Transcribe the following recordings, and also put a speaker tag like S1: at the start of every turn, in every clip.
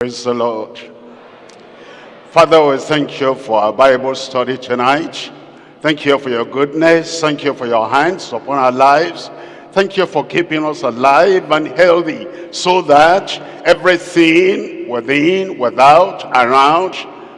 S1: Praise the Lord. Father, we thank you for our Bible study tonight. Thank you for your goodness. Thank you for your hands upon our lives. Thank you for keeping us alive and healthy so that everything within, without, around,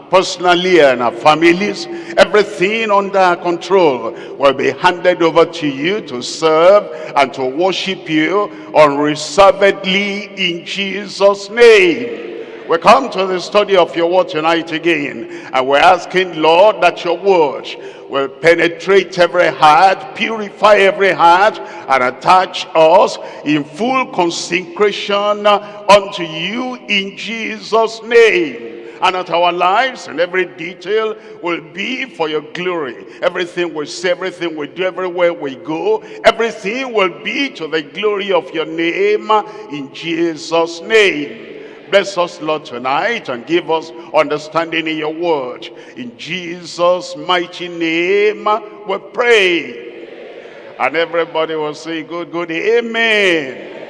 S1: personally and our families, everything under our control will be handed over to you to serve and to worship you unreservedly in Jesus' name. We come to the study of your word tonight again. And we're asking, Lord, that your word will penetrate every heart, purify every heart, and attach us in full consecration unto you in Jesus' name. And that our lives and every detail will be for your glory. Everything we say, everything we do, everywhere we go, everything will be to the glory of your name in Jesus' name. Bless us, Lord, tonight and give us understanding in your word. In Jesus' mighty name, we pray. And everybody will say, good, good, amen.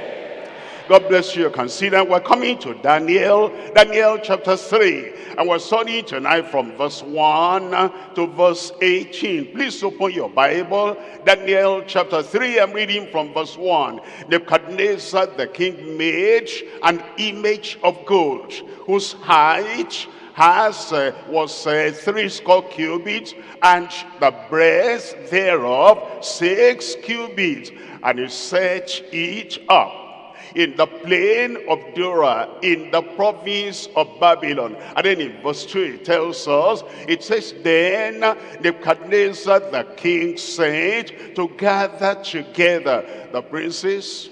S1: God bless you. Consider we're coming to Daniel, Daniel chapter 3. And we're studying tonight from verse 1 to verse 18. Please open your Bible. Daniel chapter 3, I'm reading from verse 1. Nebuchadnezzar the king made an image of gold, whose height has uh, was uh, three score cubits and the breadth thereof six cubits and he set it up in the plain of Dura, in the province of Babylon. And then in verse 2 it tells us, it says, Then Nebuchadnezzar the king said to gather together the princes,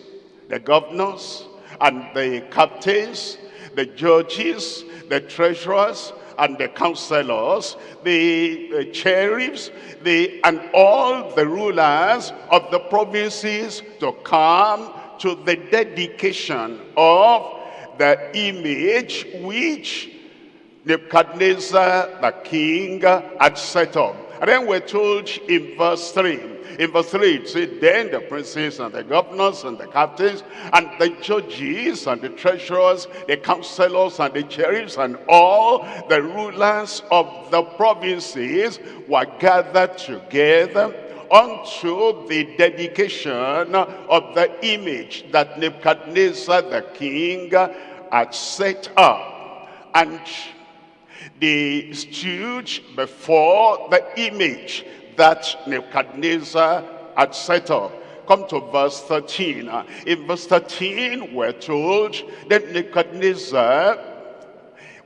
S1: the governors, and the captains, the judges, the treasurers, and the counselors, the, the cherubs, the, and all the rulers of the provinces to come to the dedication of the image which Nebuchadnezzar the king had set up. And then we're told in verse 3, in verse 3 it said, Then the princes and the governors and the captains and the judges and the treasurers, the counselors and the cherubs and all the rulers of the provinces were gathered together unto the dedication of the image that Nebuchadnezzar the king had set up. And they stood before the image that Nebuchadnezzar had set up. Come to verse 13. In verse 13, we're told that Nebuchadnezzar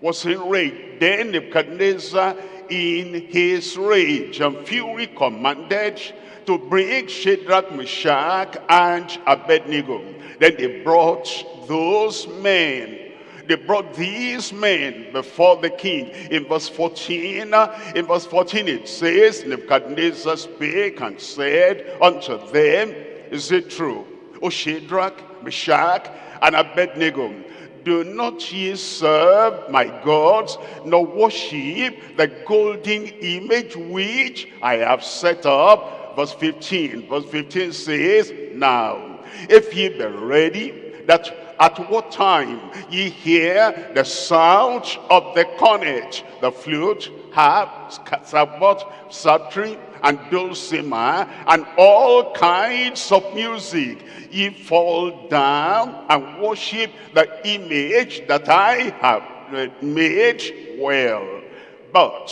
S1: was enraged. Then Nebuchadnezzar in his rage and fury commanded to bring Shadrach, Meshach, and Abednego. Then they brought those men they brought these men before the king. In verse 14, in verse 14 it says, Nebuchadnezzar spake and said unto them, Is it true, O Shadrach, Meshach, and Abednego, do not ye serve my gods, nor worship the golden image which I have set up. Verse 15, verse 15 says, Now, if ye be ready, that at what time ye hear the sound of the cornet, the flute, harp, sackbut, psaltery, and dulcimer, and all kinds of music, ye fall down and worship the image that I have made well. But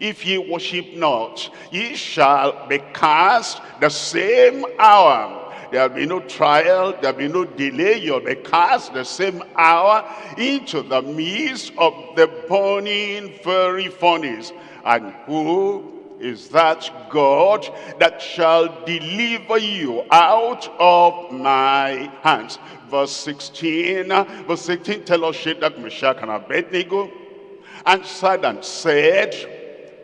S1: if ye worship not, ye shall be cast the same hour There'll be no trial. There'll be no delay. You'll be cast the same hour into the midst of the burning fiery furnace. And who is that God that shall deliver you out of my hands. Verse 16, uh, verse 16 tell us Shadrach, Meshach, and Abednego answered and said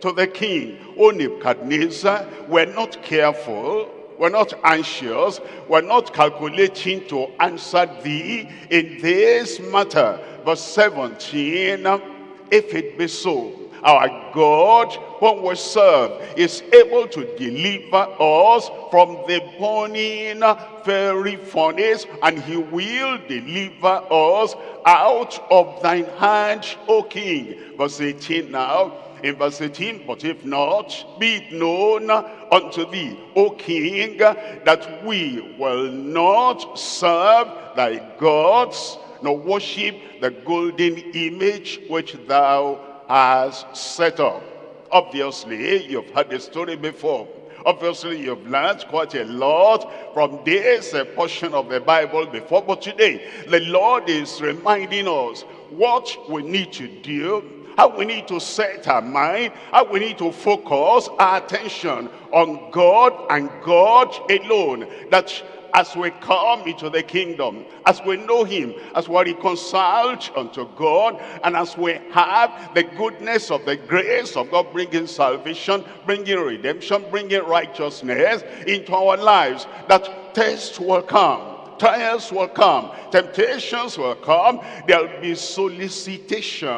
S1: to the king, O Nebuchadnezzar, we're not careful we're not anxious. We're not calculating to answer thee in this matter. Verse 17, if it be so, our God, whom we serve, is able to deliver us from the burning very furnace, and he will deliver us out of thine hand, O King. Verse 18 now, in verse 18, but if not, be it known unto thee, O King, that we will not serve thy gods, nor worship the golden image which thou hast set up. Obviously, you've heard the story before. Obviously, you've learned quite a lot from this uh, portion of the Bible before. But today, the Lord is reminding us what we need to do how we need to set our mind, how we need to focus our attention on God and God alone. That as we come into the kingdom, as we know him, as we reconciled unto God, and as we have the goodness of the grace of God bringing salvation, bringing redemption, bringing righteousness into our lives, that test will come trials will come, temptations will come, there'll be solicitation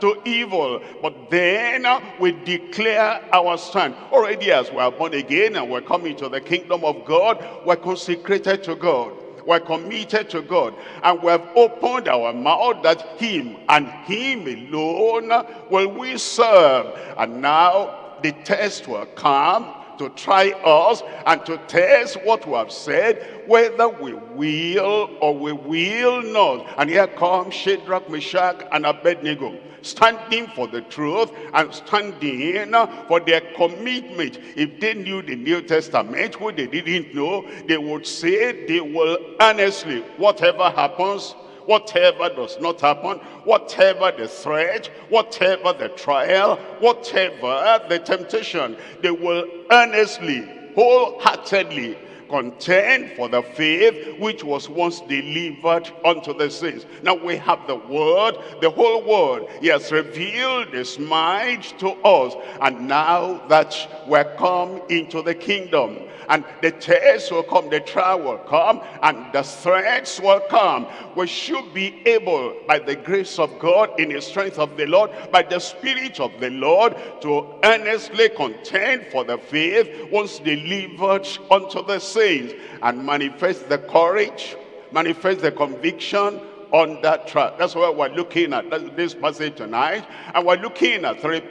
S1: to evil. But then uh, we declare our stand. Already as we are born again and we're coming to the kingdom of God, we're consecrated to God we're committed to God and we have opened our mouth that him and him alone will we serve and now the test will come to try us and to test what we have said, whether we will or we will not. And here comes Shadrach, Meshach, and Abednego, standing for the truth and standing for their commitment. If they knew the New Testament, what they didn't know, they would say they will honestly, whatever happens, whatever does not happen, whatever the threat, whatever the trial, whatever the temptation, they will earnestly, wholeheartedly contend for the faith which was once delivered unto the saints. Now we have the word, the whole word. He has revealed his mind to us. And now that we're come into the kingdom, and the test will come, the trial will come, and the threats will come. We should be able, by the grace of God, in the strength of the Lord, by the Spirit of the Lord, to earnestly contend for the faith once delivered unto the saints, and manifest the courage, manifest the conviction, on that track. That's why we're looking at this passage tonight. And we're looking at three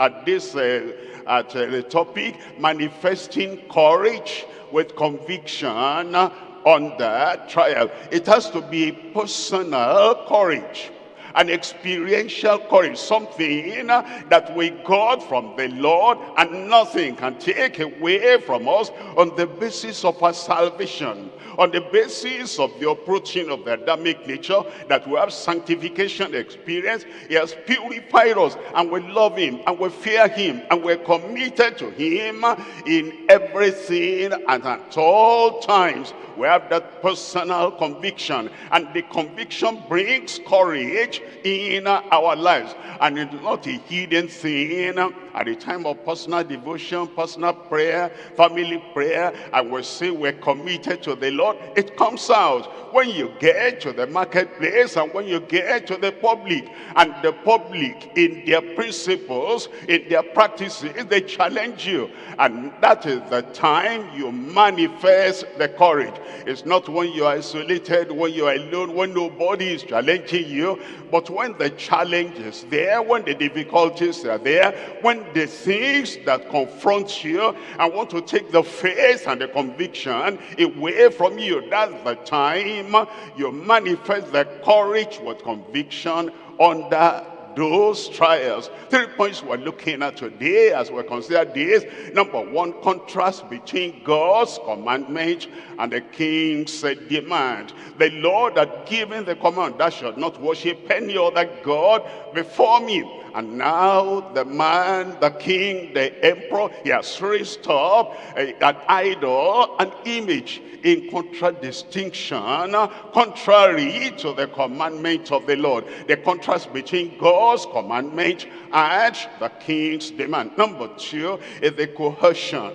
S1: at this uh, at uh, the topic, manifesting courage with conviction on that trial. It has to be personal courage an experiential courage, something that we got from the Lord and nothing can take away from us on the basis of our salvation on the basis of the approaching of the Adamic nature, that we have sanctification experience. He has purified us and we love him and we fear him and we're committed to him in everything and at all times. We have that personal conviction and the conviction brings courage in our lives and it's not a hidden thing at the time of personal devotion, personal prayer, family prayer, I will say we're committed to the Lord. It comes out when you get to the marketplace and when you get to the public. And the public, in their principles, in their practices, they challenge you. And that is the time you manifest the courage. It's not when you're isolated, when you're alone, when nobody is challenging you, but when the challenge is there, when the difficulties are there, when the things that confront you and want to take the faith and the conviction away from you. That's the time you manifest the courage with conviction under those trials. Three points we're looking at today as we consider this. Number one, contrast between God's commandment and the king said, demand. The Lord had given the command, that should not worship any other God before me. And now the man, the king, the emperor, he has raised up an idol, an image in contradistinction, contrary to the commandment of the Lord. The contrast between God's commandment and the king's demand. Number two is the coercion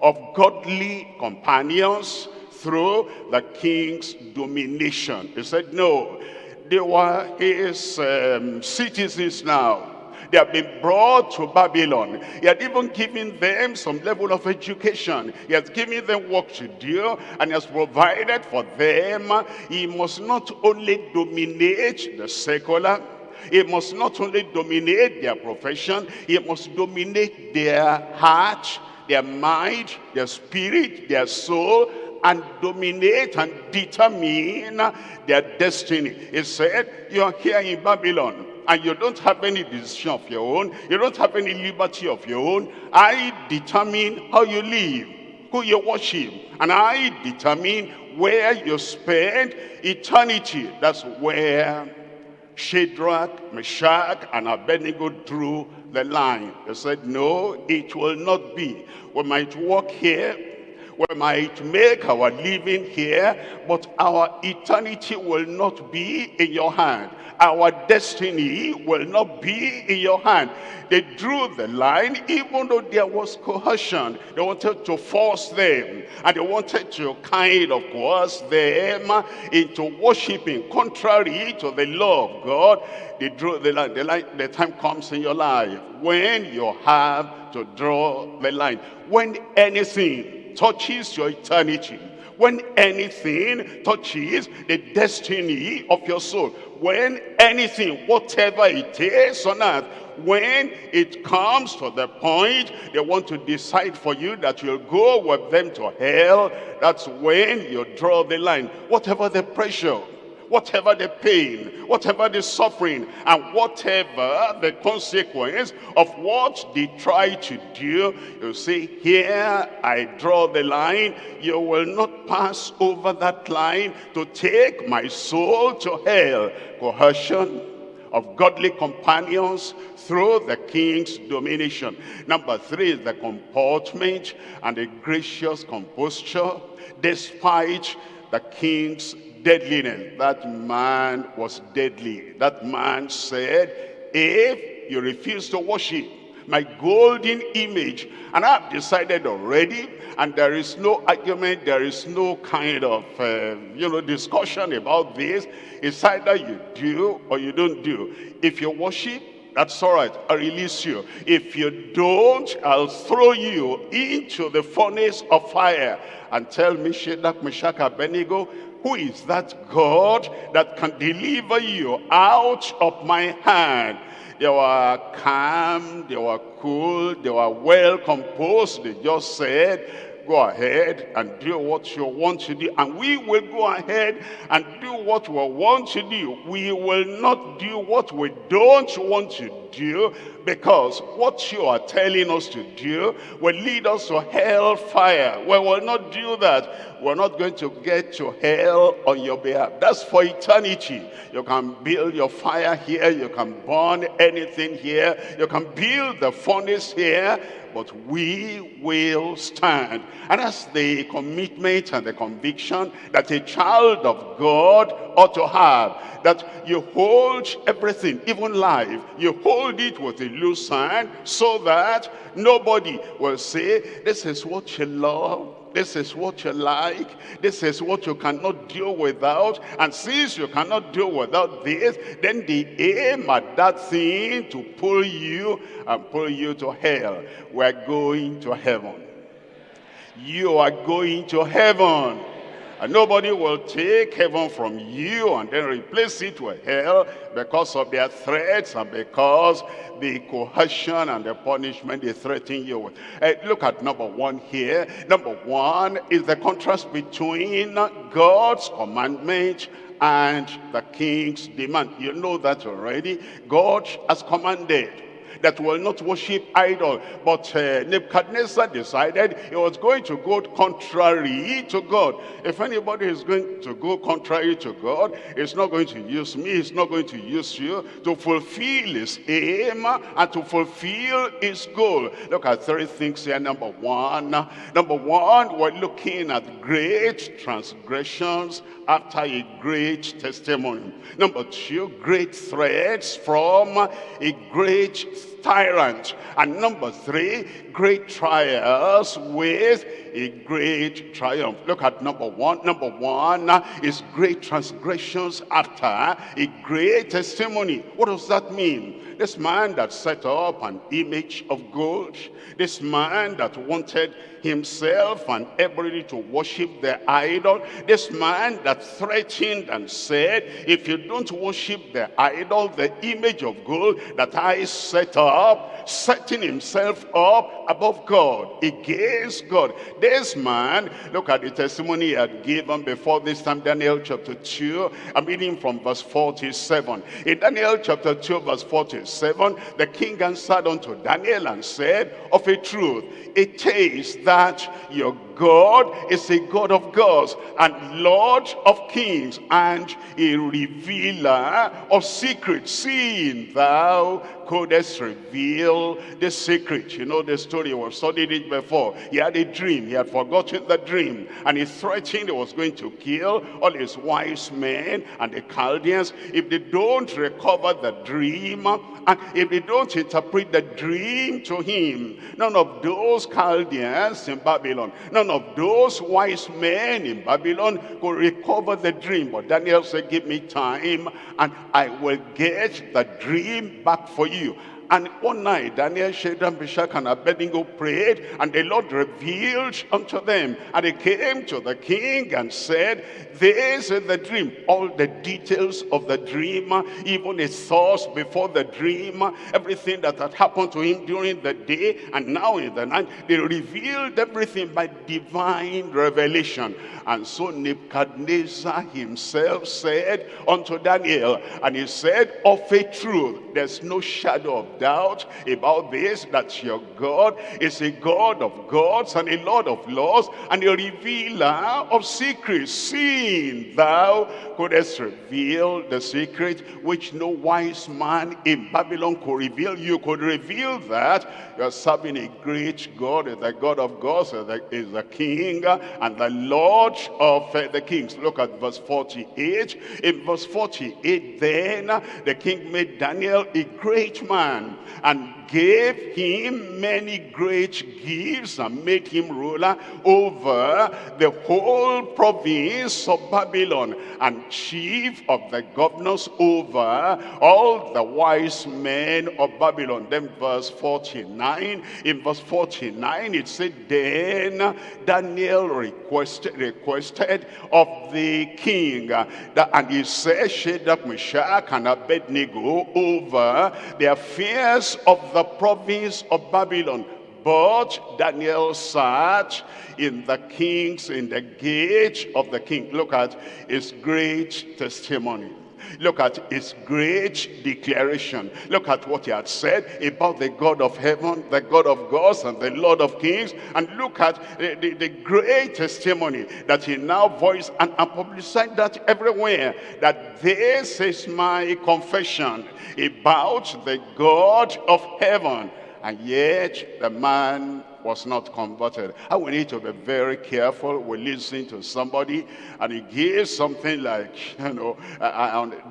S1: of godly companions through the king's domination. He said, no, They were his um, citizens now. They have been brought to Babylon. He had even given them some level of education. He has given them work to do and he has provided for them. He must not only dominate the secular, he must not only dominate their profession, he must dominate their heart, their mind, their spirit, their soul, and dominate and determine their destiny. He said, you are here in Babylon and you don't have any decision of your own. You don't have any liberty of your own. I determine how you live, who you worship, and I determine where you spend eternity. That's where Shadrach, Meshach, and Abednego drew the line. They said, no, it will not be. We might walk here, we might make our living here, but our eternity will not be in your hand. Our destiny will not be in your hand. They drew the line even though there was coercion. They wanted to force them and they wanted to kind of coerce them into worshiping contrary to the law of God. They drew the line. The, line. the time comes in your life when you have to draw the line. When anything touches your eternity, when anything touches the destiny of your soul, when anything, whatever it is on earth, when it comes to the point they want to decide for you that you'll go with them to hell, that's when you draw the line. Whatever the pressure, whatever the pain, whatever the suffering, and whatever the consequence of what they try to do, you say, here I draw the line. You will not pass over that line to take my soul to hell. Coercion of godly companions through the king's domination. Number three is the comportment and the gracious composure despite the king's deadliness. That man was deadly. That man said, if you refuse to worship my golden image, and I've decided already, and there is no argument, there is no kind of, uh, you know, discussion about this. It's either you do or you don't do. If you worship, that's all right, I'll release you. If you don't, I'll throw you into the furnace of fire and tell me, Shadrach, Meshach, Abednego, who is that God that can deliver you out of my hand? They were calm, they were cool, they were well composed. They just said, go ahead and do what you want to do. And we will go ahead and do what we want to do. We will not do what we don't want to do because what you are telling us to do will lead us to hellfire. We will not do that. We're not going to get to hell on your behalf. That's for eternity. You can build your fire here. You can burn anything here. You can build the furnace here but we will stand. And that's the commitment and the conviction that a child of God ought to have. That you hold everything, even life, you hold it with a loose hand so that nobody will say, this is what you love, this is what you like. This is what you cannot do without. And since you cannot do without this, then the aim at that thing to pull you and pull you to hell. We're going to heaven. You are going to heaven. And nobody will take heaven from you and then replace it with hell because of their threats and because the coercion and the punishment they threaten you with. Uh, look at number one here. Number one is the contrast between God's commandment and the king's demand. You know that already. God has commanded that will not worship idol. But uh, Nebuchadnezzar decided he was going to go contrary to God. If anybody is going to go contrary to God, it's not going to use me, it's not going to use you to fulfill his aim and to fulfill his goal. Look at three things here. Number one, number one, we're looking at great transgressions after a great testimony. Number two, great threats from a great tyrant. And number three, great trials with a great triumph. Look at number one. Number one is great transgressions after a great testimony. What does that mean? This man that set up an image of gold, this man that wanted himself and everybody to worship the idol, this man that threatened and said, if you don't worship the idol, the image of gold that I set up, setting himself up above God, against God. This man, look at the testimony he had given before this time, Daniel chapter 2. I'm reading from verse 47. In Daniel chapter 2, verse 47, the king answered unto Daniel and said, Of a truth, it is that your God is a God of gods and Lord of kings and a revealer of secrets, seeing thou couldest reveal the secret. You know the story, we've studied it before. He had a dream, he had forgotten the dream, and he threatened he was going to kill all his wise men and the Chaldeans if they don't recover the dream, and if they don't interpret the dream to him. None of those Chaldeans in Babylon, none of those wise men in Babylon could recover the dream. But Daniel said, give me time and I will get the dream back for you. And one night, Daniel, Shadrach, Meshach, and Abednego prayed, and the Lord revealed unto them. And they came to the king and said, This is the dream. All the details of the dream, even his thoughts before the dream, everything that had happened to him during the day, and now in the night, they revealed everything by divine revelation. And so Nebuchadnezzar himself said unto Daniel, and he said, Of a truth, there's no shadow of doubt about this, that your God is a God of gods and a Lord of laws and a revealer of secrets, seeing thou couldst reveal the secret which no wise man in Babylon could reveal. You could reveal that you're serving a great God, the God of gods, is the King and the Lord of uh, the kings. Look at verse 48. In verse 48, then the king made Daniel a great man and gave him many great gifts and made him ruler over the whole province of Babylon and chief of the governors over all the wise men of Babylon. Then verse 49, in verse 49 it said, Then Daniel requested, requested of the king, that, and he said, Shadrach, Meshach, and Abednego over the affairs of the the province of Babylon. But Daniel sat in the king's, in the gate of the king. Look at his great testimony. Look at his great declaration. Look at what he had said about the God of heaven, the God of gods, and the Lord of kings. And look at the, the, the great testimony that he now voiced and, and publicized that everywhere. That this is my confession about the God of heaven. And yet the man was not converted. And we need to be very careful. We listen to somebody and he gives something like, you know,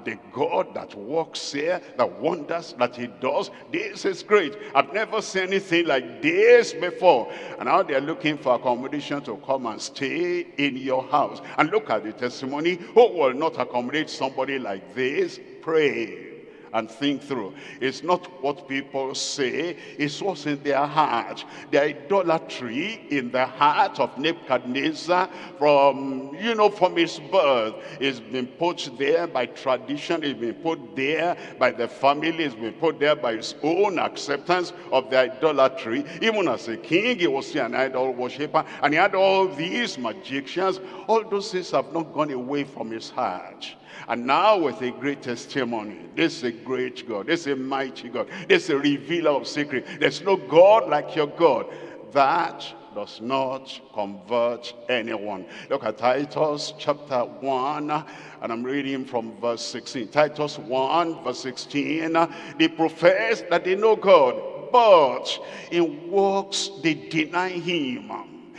S1: the God that works here, the wonders that he does, this is great. I've never seen anything like this before. And now they're looking for accommodation to come and stay in your house. And look at the testimony. Who will not accommodate somebody like this? Pray and think through. It's not what people say, it's what's in their heart. The idolatry in the heart of Nebuchadnezzar from, you know, from his birth. It's been put there by tradition, it's been put there by the family, it's been put there by his own acceptance of the idolatry. Even as a king, he was an idol worshiper, and he had all these magicians. All those things have not gone away from his heart. And now with a great testimony, this is a great God, this is a mighty God, this is a revealer of secret. There's no God like your God. That does not convert anyone. Look at Titus chapter 1, and I'm reading from verse 16. Titus 1, verse 16. They profess that they know God, but in works they deny him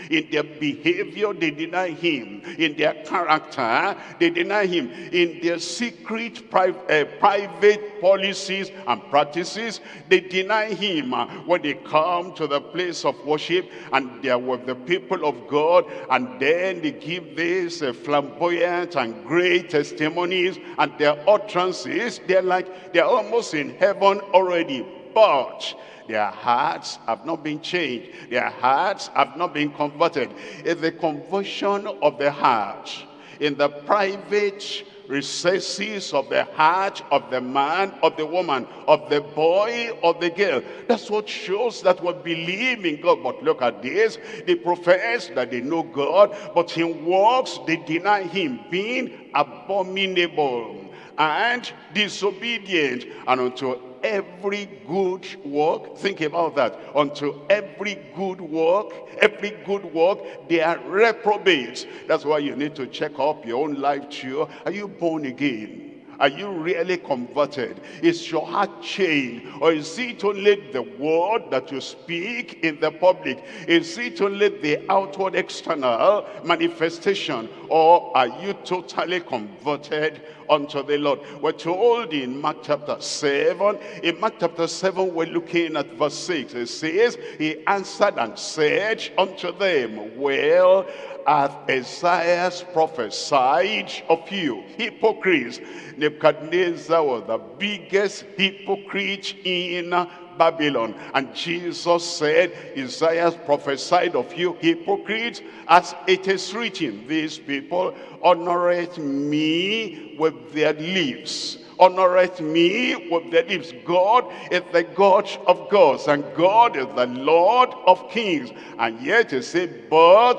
S1: In their behavior, they deny him. In their character, they deny him. In their secret, uh, private policies and practices, they deny him. When they come to the place of worship and they are with the people of God, and then they give this uh, flamboyant and great testimonies, and their utterances, they're like, they're almost in heaven already. But their hearts have not been changed. Their hearts have not been converted. It's the conversion of the heart in the private recesses of the heart of the man, of the woman, of the boy, of the girl. That's what shows that we believe in God. But look at this. They profess that they know God, but in works they deny him, being abominable and disobedient and unto every good work think about that unto every good work every good work they are reprobates. That's why you need to check up your own life too. Are you born again are you really converted? Is your heart changed? Or is it only the word that you speak in the public? Is it only the outward external manifestation? Or are you totally converted unto the Lord? We're told in Mark chapter 7. In Mark chapter 7, we're looking at verse 6. It says, He answered and said unto them, Well, hath Isaiah prophesied of you, hypocrites. Nebuchadnezzar was the biggest hypocrite in Babylon. And Jesus said, Isaiah prophesied of you hypocrites, as it is written, these people honoreth me with their lips honoreth me with their lips. God is the God of gods, and God is the Lord of kings. And yet he said, but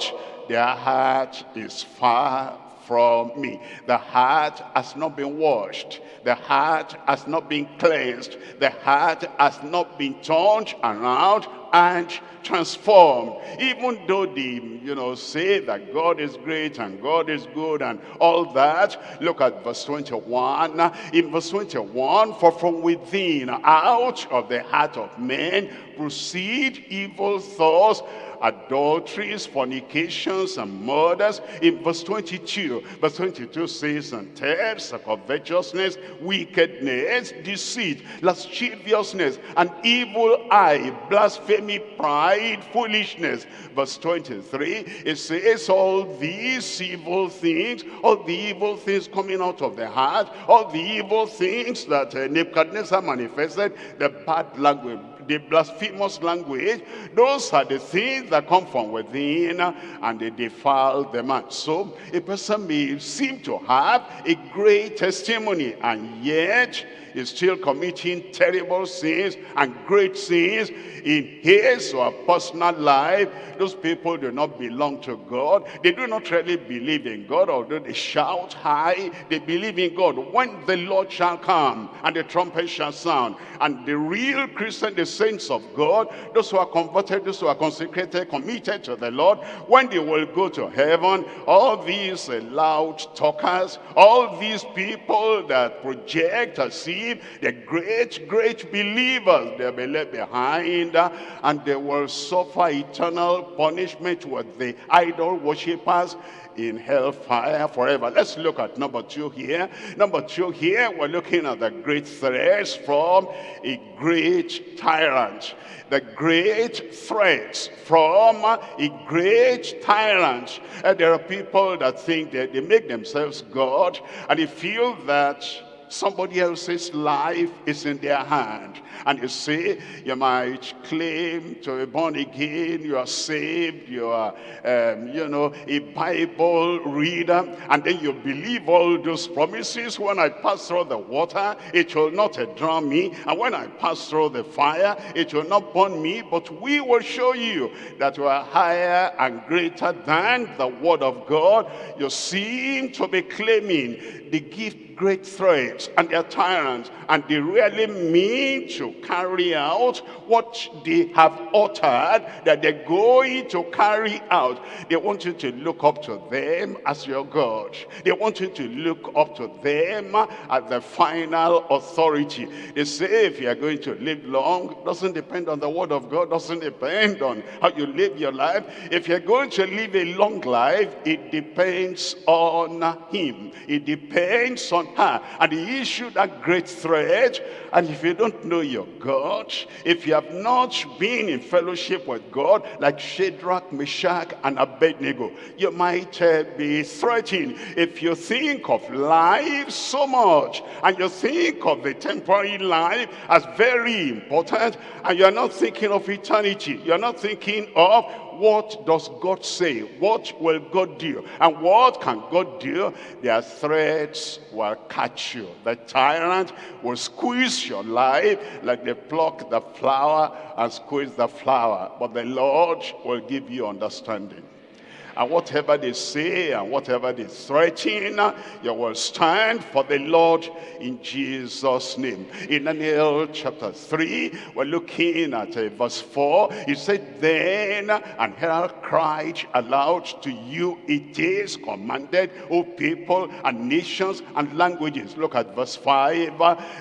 S1: their heart is far from me. The heart has not been washed. The heart has not been cleansed. The heart has not been turned around and transformed. Even though they, you know, say that God is great and God is good and all that. Look at verse 21. In verse 21, for from within, out of the heart of men, proceed evil thoughts adulteries, fornications, and murders. In verse 22, verse 22 says, and thefts, covetousness, wickedness, deceit, lasciviousness, an evil eye, blasphemy, pride, foolishness. Verse 23, it says, all these evil things, all the evil things coming out of the heart, all the evil things that uh, Nebuchadnezzar manifested, the bad language, the blasphemous language, those are the things that come from within and they defile the man. So a person may seem to have a great testimony and yet is still committing terrible sins and great sins in his or personal life. Those people do not belong to God. They do not really believe in God, although they shout high. They believe in God. When the Lord shall come and the trumpet shall sound, and the real Christian, the saints of God, those who are converted, those who are consecrated, committed to the Lord, when they will go to heaven, all these loud talkers, all these people that project as the great, great believers, they'll be left behind uh, and they will suffer eternal punishment with the idol worshippers in hellfire forever. Let's look at number two here. Number two here, we're looking at the great threats from a great tyrant. The great threats from a great tyrant. And there are people that think that they make themselves God and they feel that somebody else's life is in their hand. And you see, you might claim to be born again, you are saved, you are, um, you know, a Bible reader, and then you believe all those promises. When I pass through the water, it will not drown me, and when I pass through the fire, it will not burn me, but we will show you that you are higher and greater than the word of God. You seem to be claiming the gift great threats and they're tyrants and they really mean to carry out what they have uttered that they're going to carry out. They want you to look up to them as your God. They want you to look up to them as the final authority. They say if you're going to live long, doesn't depend on the word of God, doesn't depend on how you live your life. If you're going to live a long life, it depends on him. It depends on And he issued that great threat. And if you don't know your God, if you have not been in fellowship with God, like Shadrach, Meshach, and Abednego, you might uh, be threatened. If you think of life so much, and you think of the temporary life as very important, and you're not thinking of eternity, you're not thinking of what does God say? What will God do? And what can God do? Their threats will catch you. The tyrant will squeeze your life like they pluck the flower and squeeze the flower. But the Lord will give you understanding and whatever they say and whatever they threaten, you will stand for the Lord in Jesus' name. In Daniel chapter 3, we're looking at uh, verse 4. He said, Then an herald cried aloud to you, it is commanded, O people and nations and languages. Look at verse 5,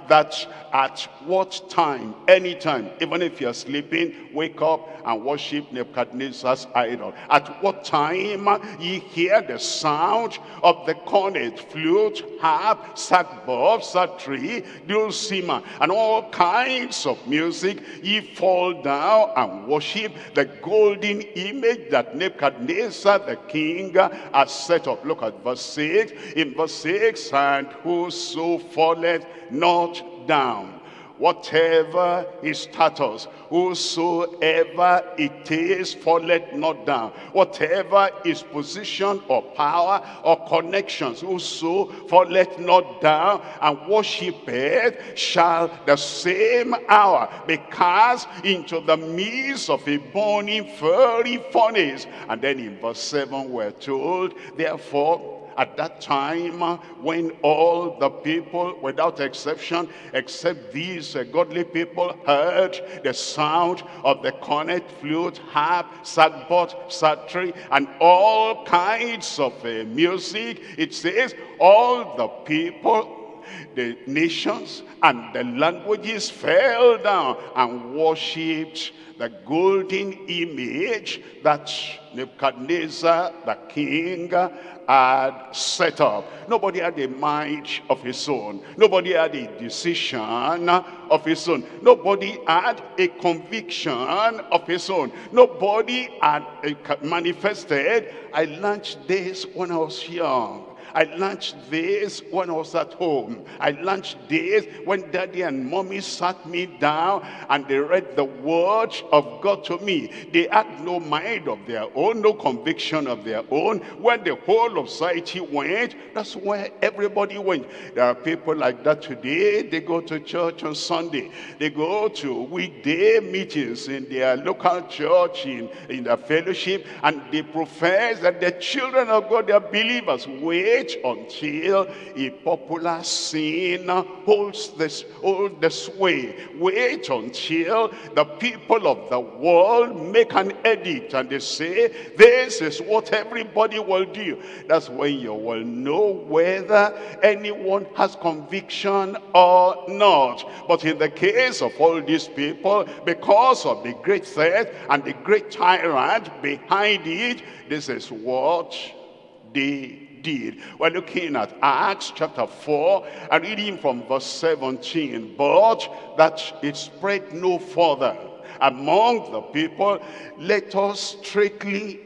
S1: that at what time, any time, even if you're sleeping, wake up and worship Nebuchadnezzar's idol. At what time ye hear the sound of the cornet, flute, harp, sackbut, psaltery, dulcimer, and all kinds of music, ye fall down and worship the golden image that Nebuchadnezzar the king has set up. Look at verse 6. In verse 6, and whoso falleth not down whatever his status, whosoever it is, falleth not down. Whatever his position or power or connections, whoso falleth not down and worshipeth, shall the same hour be cast into the midst of a burning fiery furnace. And then in verse 7 we're told, therefore at that time when all the people, without exception, except these uh, godly people, heard the sound of the cornet, flute, harp, sackbut, psaltery, and all kinds of uh, music, it says, all the people the nations and the languages fell down and worshipped the golden image that Nebuchadnezzar, the king, had set up. Nobody had a mind of his own. Nobody had a decision of his own. Nobody had a conviction of his own. Nobody had uh, manifested, I launched this when I was young. I launched this when I was at home. I launched this when daddy and mommy sat me down and they read the word of God to me. They had no mind of their own, no conviction of their own. When the whole of society went, that's where everybody went. There are people like that today. They go to church on Sunday. They go to weekday meetings in their local church, in, in their fellowship, and they profess that the children of God, they are believers. Wait until a popular sin holds this, holds the sway. Wait until the people of the world make an edict and they say, this is what everybody will do. That's when you will know whether anyone has conviction or not. But in the case of all these people, because of the great threat and the great tyrant behind it, this is what they did. We're looking at Acts chapter 4 and reading from verse 17. But that it spread no further among the people, let us strictly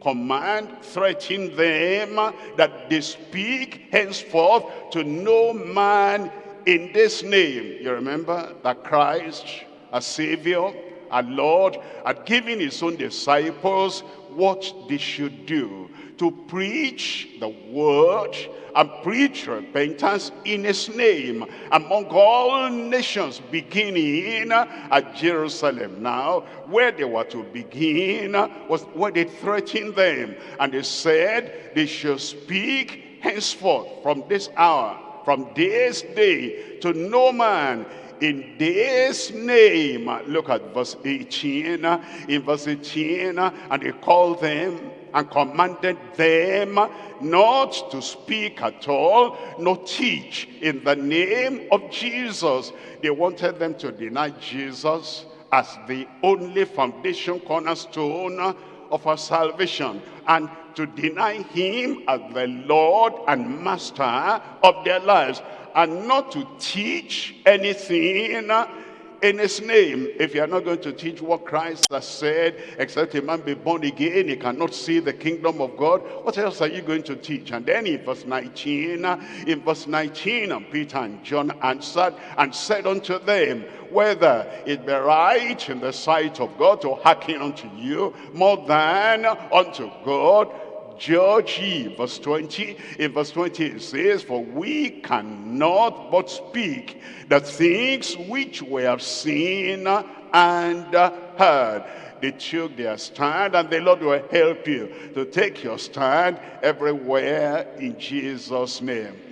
S1: command, threaten them that they speak henceforth to no man in this name. You remember that Christ, a Savior, a Lord, had given his own disciples what they should do to preach the word and preach repentance in his name among all nations beginning at Jerusalem. Now, where they were to begin was where they threatened them. And they said they should speak henceforth from this hour from this day to no man in this name. Look at verse 18. In verse 18, and he called them and commanded them not to speak at all, nor teach in the name of Jesus. They wanted them to deny Jesus as the only foundation cornerstone of our salvation and to deny him as the Lord and Master of their lives and not to teach anything in his name. If you are not going to teach what Christ has said, except a man be born again, he cannot see the kingdom of God, what else are you going to teach? And then in verse 19, in verse 19, and Peter and John answered and said unto them, whether it be right in the sight of God to hearken unto you more than unto God, judge ye. Verse 20, in verse 20 it says, For we cannot but speak the things which we have seen and heard. They took their stand and the Lord will help you to take your stand everywhere in Jesus' name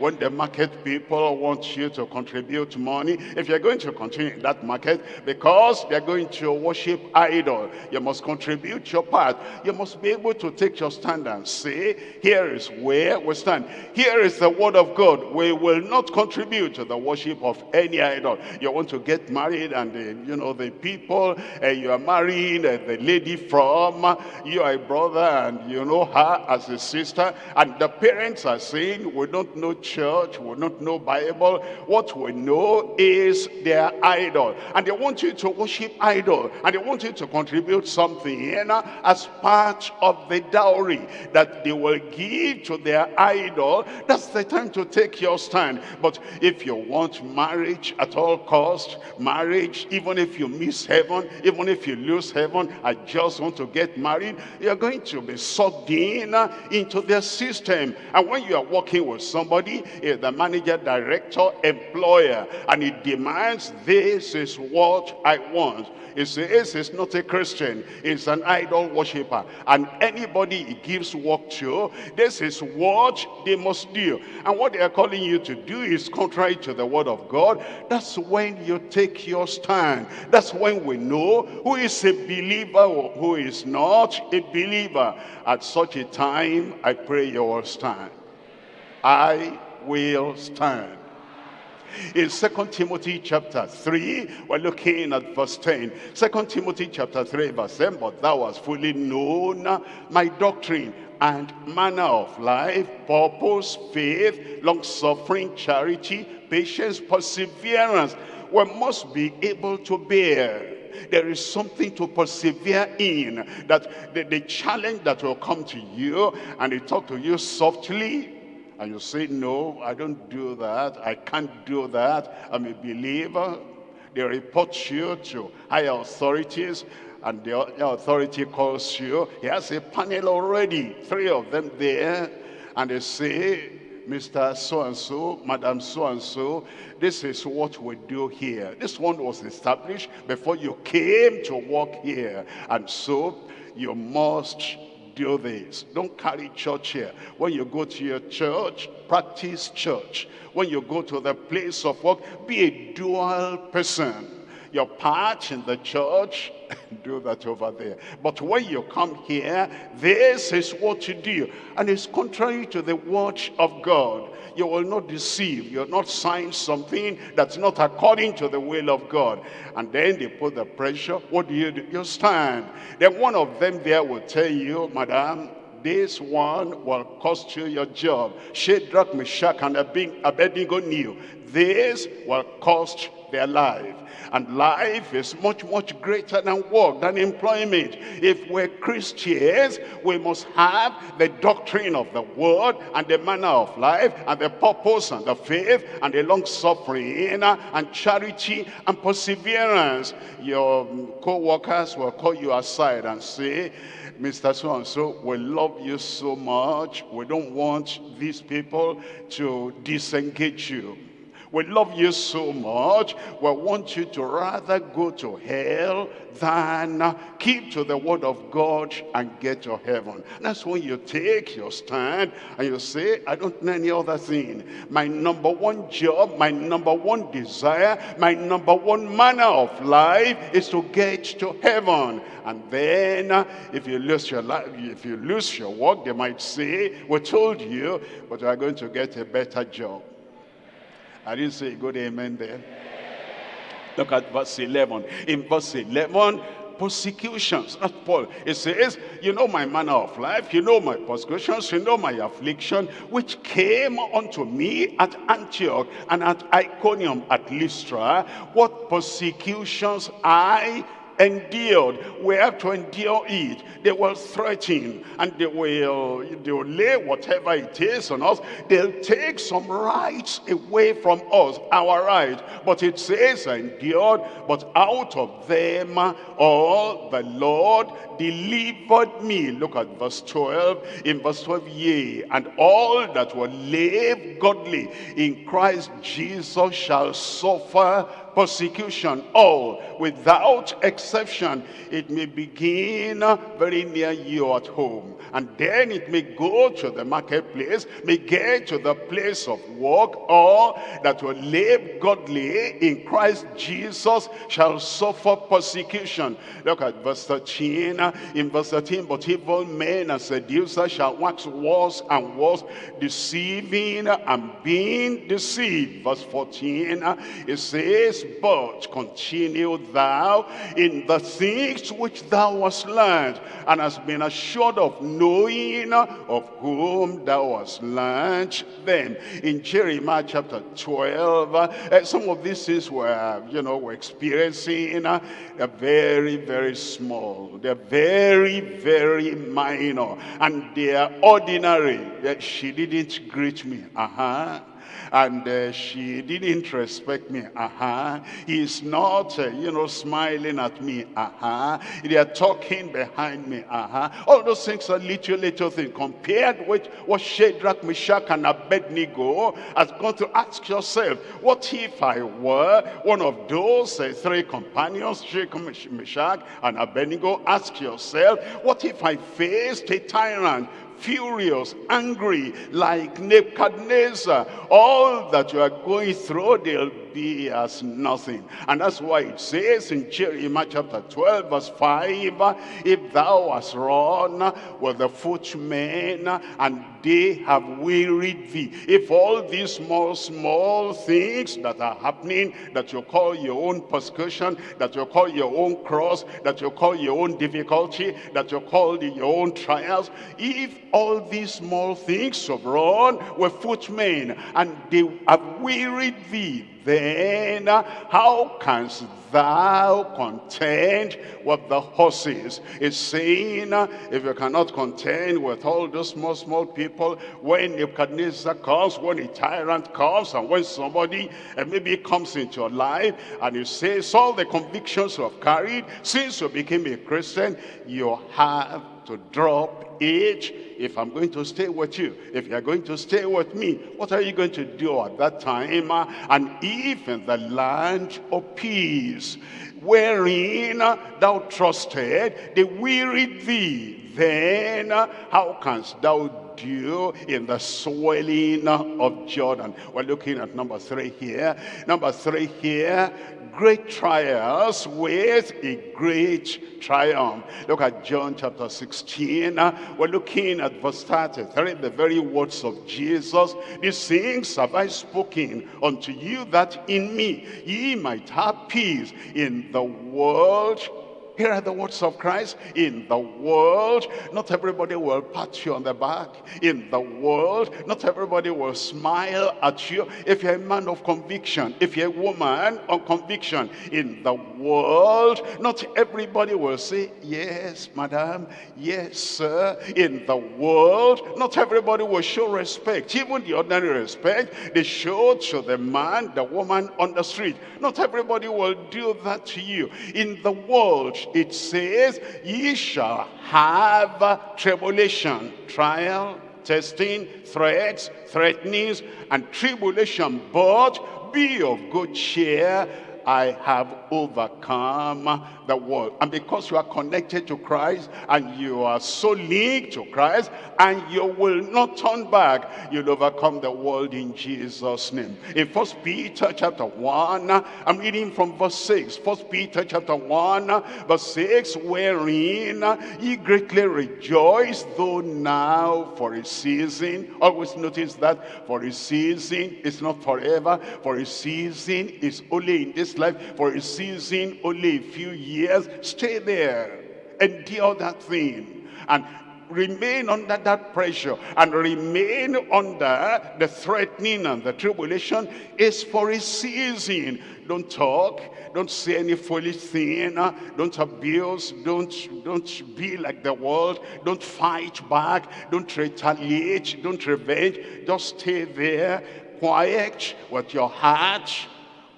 S1: when the market people want you to contribute money, if you're going to continue in that market, because they're going to worship idol, you must contribute your part. You must be able to take your stand and say, here is where we stand. Here is the word of God. We will not contribute to the worship of any idol. You want to get married and, the, you know, the people uh, you are marrying, uh, the lady from, uh, you are a brother and you know her as a sister, and the parents are saying, we don't know church, will not know Bible. What we know is their idol. And they want you to worship idol. And they want you to contribute something in as part of the dowry that they will give to their idol. That's the time to take your stand. But if you want marriage at all cost, marriage, even if you miss heaven, even if you lose heaven, I just want to get married, you're going to be sucked in into their system. And when you are working with somebody, is the manager, director, employer, and he demands this is what I want. He says he's not a Christian, he's an idol worshiper. And anybody he gives work to, this is what they must do. And what they are calling you to do is contrary to the word of God. That's when you take your stand. That's when we know who is a believer or who is not a believer. At such a time, I pray you will stand. I will stand. In Second Timothy chapter 3, we're looking at verse 10. 2 Timothy chapter 3, verse 10, But thou hast fully known my doctrine and manner of life, purpose, faith, long-suffering, charity, patience, perseverance. We must be able to bear there is something to persevere in that the, the challenge that will come to you and they talk to you softly and you say, no, I don't do that. I can't do that. I'm a believer. They report you to higher authorities and the authority calls you. He has a panel already, three of them there. And they say, Mr. So-and-so, Madam So-and-so, this is what we do here. This one was established before you came to work here. And so you must do this. Don't carry church here. When you go to your church, practice church. When you go to the place of work, be a dual person. Your part in the church, do that over there. But when you come here, this is what you do. And it's contrary to the word of God you will not deceive. You'll not sign something that's not according to the will of God. And then they put the pressure. What do you do? You stand. Then one of them there will tell you, Madam, this one will cost you your job. Shadrach, Meshach, and Abednego knew this will cost their life. And life is much, much greater than work, than employment. If we're Christians, we must have the doctrine of the word and the manner of life and the purpose and the faith and the long suffering and charity and perseverance. Your co-workers will call you aside and say, Mr. So-and-so, we love you so much. We don't want these people to disengage you We love you so much, we want you to rather go to hell than keep to the word of God and get to heaven. That's when you take your stand and you say, I don't know any other thing. My number one job, my number one desire, my number one manner of life is to get to heaven. And then uh, if you lose your life, if you lose your work, they might say, we told you, but you are going to get a better job. I didn't say good amen there. Look at verse 11. In verse 11, persecutions. That's Paul. It says, you know my manner of life, you know my persecutions, you know my affliction, which came unto me at Antioch and at Iconium at Lystra, what persecutions I endured. We have to endure it. They will threaten and they will, they will lay whatever it is on us. They'll take some rights away from us, our rights. But it says endured, but out of them all the Lord delivered me. Look at verse 12. In verse 12, yea, and all that will live godly in Christ Jesus shall suffer persecution, all, without exception. It may begin very near you at home, and then it may go to the marketplace, may get to the place of work, or that will live godly in Christ Jesus shall suffer persecution. Look at verse 13. In verse 13, but evil men and seducers shall wax worse and worse, deceiving and being deceived. Verse 14, it says, but continue thou in the things which thou hast learned, and hast been assured of knowing of whom thou hast learned them. In Jeremiah chapter 12, uh, some of these things were, you know, we're experiencing, uh, they're very, very small. They're very, very minor. And they are ordinary. She didn't greet me. Uh-huh and uh, she didn't respect me. Uh-huh. He's not, uh, you know, smiling at me. Uh-huh. They are talking behind me. Uh-huh. All those things are little, little things compared with what Shadrach, Meshach, and Abednego has gone to ask yourself, what if I were one of those uh, three companions, Shadrach, Meshach, and Abednego? Ask yourself, what if I faced a tyrant furious, angry, like Nebuchadnezzar. All that you are going through, they'll be as nothing. And that's why it says in Jeremiah chapter 12, verse 5, If thou hast run with the footmen, and they have wearied thee. If all these small, small things that are happening, that you call your own persecution, that you call your own cross, that you call your own difficulty, that you call your own trials, if all these small things have run with footmen, and they have wearied thee, then how canst thou contend with the horses? It's saying, if you cannot contend with all those small, small people, when Nebuchadnezzar comes, when a tyrant comes, and when somebody uh, maybe comes into your life, and you say, all the convictions you have carried since you became a Christian, you have to drop it if I'm going to stay with you, if you're going to stay with me, what are you going to do at that time? Uh? And if the land of peace, wherein uh, thou trusted, they wearied thee, then uh, how canst thou do in the swelling of Jordan? We're looking at number three here. Number three here, great trials with a great triumph. Look at John chapter 16. We're looking at verse 33, the very words of Jesus. These things have I spoken unto you that in me ye might have peace. In the world here are the words of Christ. In the world, not everybody will pat you on the back. In the world, not everybody will smile at you. If you're a man of conviction, if you're a woman of conviction, in the world, not everybody will say, yes, madam, yes, sir. In the world, not everybody will show respect. Even the ordinary respect, they show to the man, the woman on the street. Not everybody will do that to you. In the world, it says, ye shall have tribulation, trial, testing, threats, threatenings, and tribulation. But be of good cheer, I have overcome the world. And because you are connected to Christ and you are so linked to Christ and you will not turn back, you'll overcome the world in Jesus' name. In First Peter chapter 1, I'm reading from verse 6. First Peter chapter 1, verse 6, wherein ye greatly rejoice, though now for a season. Always notice that for a season is not forever. For a season is only in this this life for a season, only a few years. Stay there. Endure that thing. And remain under that pressure and remain under the threatening and the tribulation is for a season. Don't talk. Don't say any foolish thing. Don't abuse. Don't, don't be like the world. Don't fight back. Don't retaliate. Don't revenge. Just stay there, quiet with your heart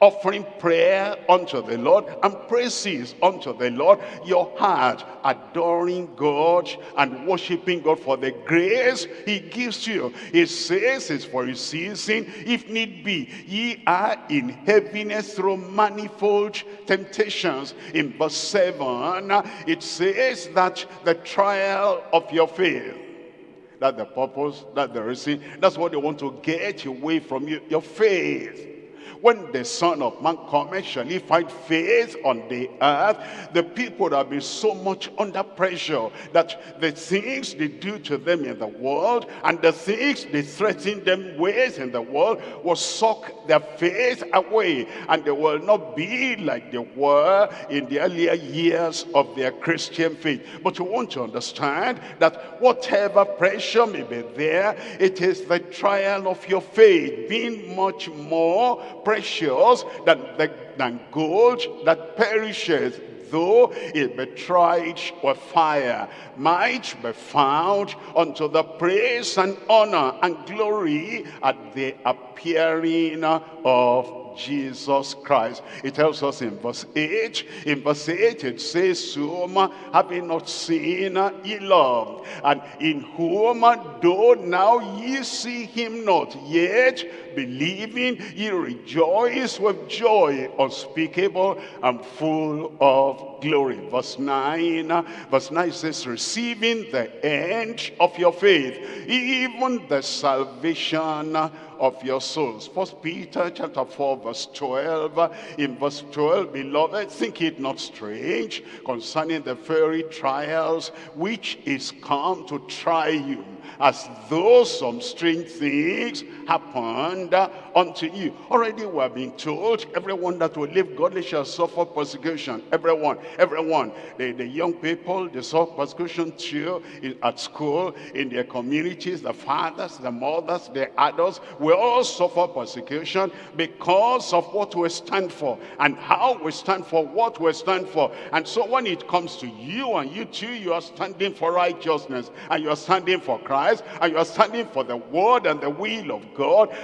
S1: offering prayer unto the Lord and praises unto the Lord, your heart adoring God and worshiping God for the grace he gives you. He says it's for a season, if need be, ye are in heaviness through manifold temptations. In verse 7, it says that the trial of your faith, that's the purpose, that's the reason, that's what they want to get away from you, your faith when the Son of Man comes, shall he find faith on the earth? The people have been so much under pressure that the things they do to them in the world and the things they threaten them with in the world will suck their faith away and they will not be like they were in the earlier years of their Christian faith. But you want to understand that whatever pressure may be there, it is the trial of your faith being much more precious than, than gold that perishes though it be tried with fire, might be found unto the praise and honor and glory at the appearing of Jesus Christ. It tells us in verse 8, in verse 8 it says, whom having not seen ye loved, and in whom though now ye see him not, yet believing ye rejoice with joy unspeakable and full of glory. Verse 9, verse 9 says, receiving the end of your faith, even the salvation of your souls. First Peter chapter 4 verse 12. In verse 12, beloved, think it not strange concerning the very trials which is come to try you as though some strange things happened unto you. Already we have been told, everyone that will live godly shall suffer persecution. Everyone, everyone. The, the young people, they suffer persecution too in, at school, in their communities, the fathers, the mothers, the adults. We all suffer persecution because of what we stand for and how we stand for what we stand for. And so when it comes to you and you too, you are standing for righteousness and you are standing for Christ and you are standing for the word and the will of God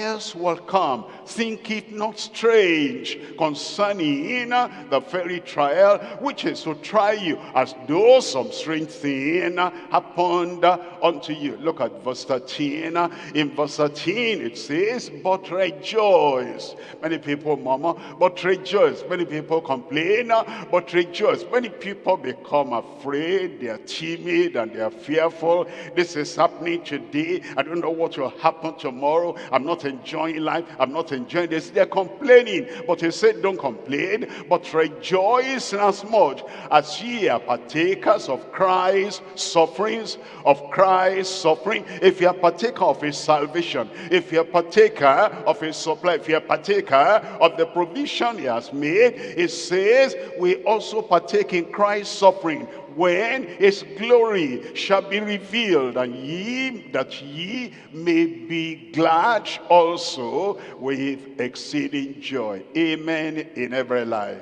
S1: trials will come. Think it not strange concerning the very trial which is to try you as though some strange thing happened unto you. Look at verse 13. In verse 13 it says, but rejoice. Many people murmur, but rejoice. Many people complain, but rejoice. Many people become afraid, they are timid and they are fearful. This is happening today. I don't know what will happen tomorrow. I'm not enjoying life. I'm not enjoying this. They're complaining. But he said, don't complain, but rejoice as much as ye are partakers of Christ's sufferings, of Christ's suffering. If you are partaker of his salvation, if you are partaker of his supply, if you are partaker of the provision he has made, it says we also partake in Christ's suffering when his glory shall be revealed, and ye, that ye may be glad also with exceeding joy. Amen in every life.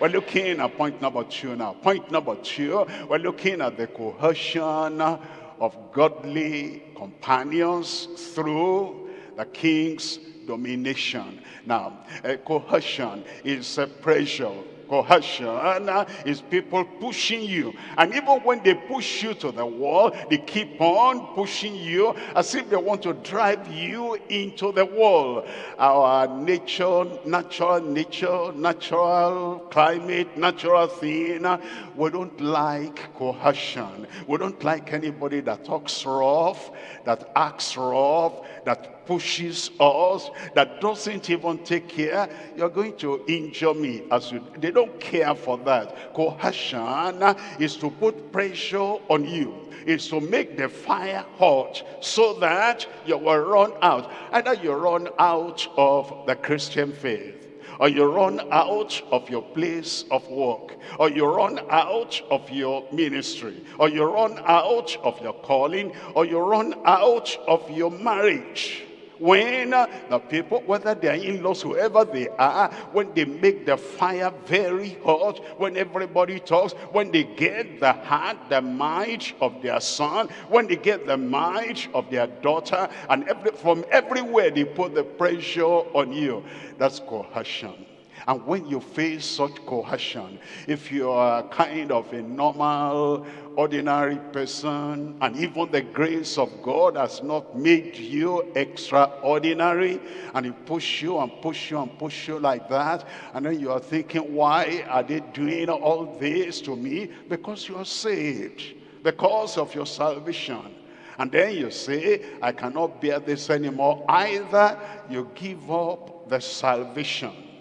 S1: We're looking at point number two now. Point number two, we're looking at the coercion of godly companions through the king's domination. Now, coercion is a pressure Coercion is people pushing you. And even when they push you to the wall, they keep on pushing you as if they want to drive you into the wall. Our nature, natural nature, natural climate, natural thing, we don't like coercion. We don't like anybody that talks rough, that acts rough, that pushes us, that doesn't even take care, you're going to injure me. As you, They don't care for that. Coercion is to put pressure on you is to make the fire hot so that you will run out. Either you run out of the Christian faith or you run out of your place of work, or you run out of your ministry, or you run out of your calling, or you run out of your marriage when the people, whether they are in-laws, whoever they are, when they make the fire very hot, when everybody talks, when they get the heart, the mind of their son, when they get the mind of their daughter, and every, from everywhere they put the pressure on you. That's coercion. And when you face such coercion, if you are kind of a normal, ordinary person, and even the grace of God has not made you extraordinary, and he push you and push you and push you like that, and then you are thinking, why are they doing all this to me? Because you are saved, because of your salvation. And then you say, I cannot bear this anymore. Either you give up the salvation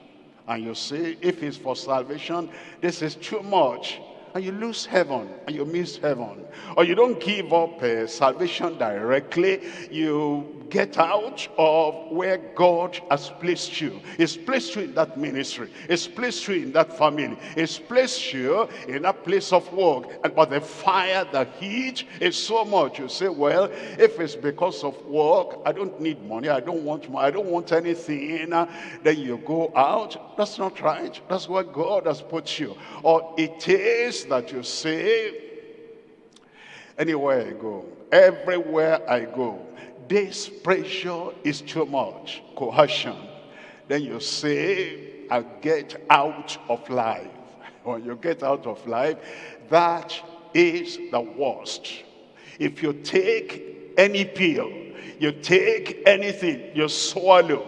S1: and you say, if it's for salvation, this is too much and you lose heaven and you miss heaven. Or you don't give up uh, salvation directly. You get out of where God has placed you. He's placed you in that ministry. He's placed you in that family. He's placed you in that place of work. And but the fire the heat is so much you say well if it's because of work I don't need money. I don't want money I don't want anything. Then you go out. That's not right. That's where God has put you. Or it is that you say, anywhere I go, everywhere I go, this pressure is too much, coercion. Then you say, i get out of life. When you get out of life, that is the worst. If you take any pill, you take anything, you swallow,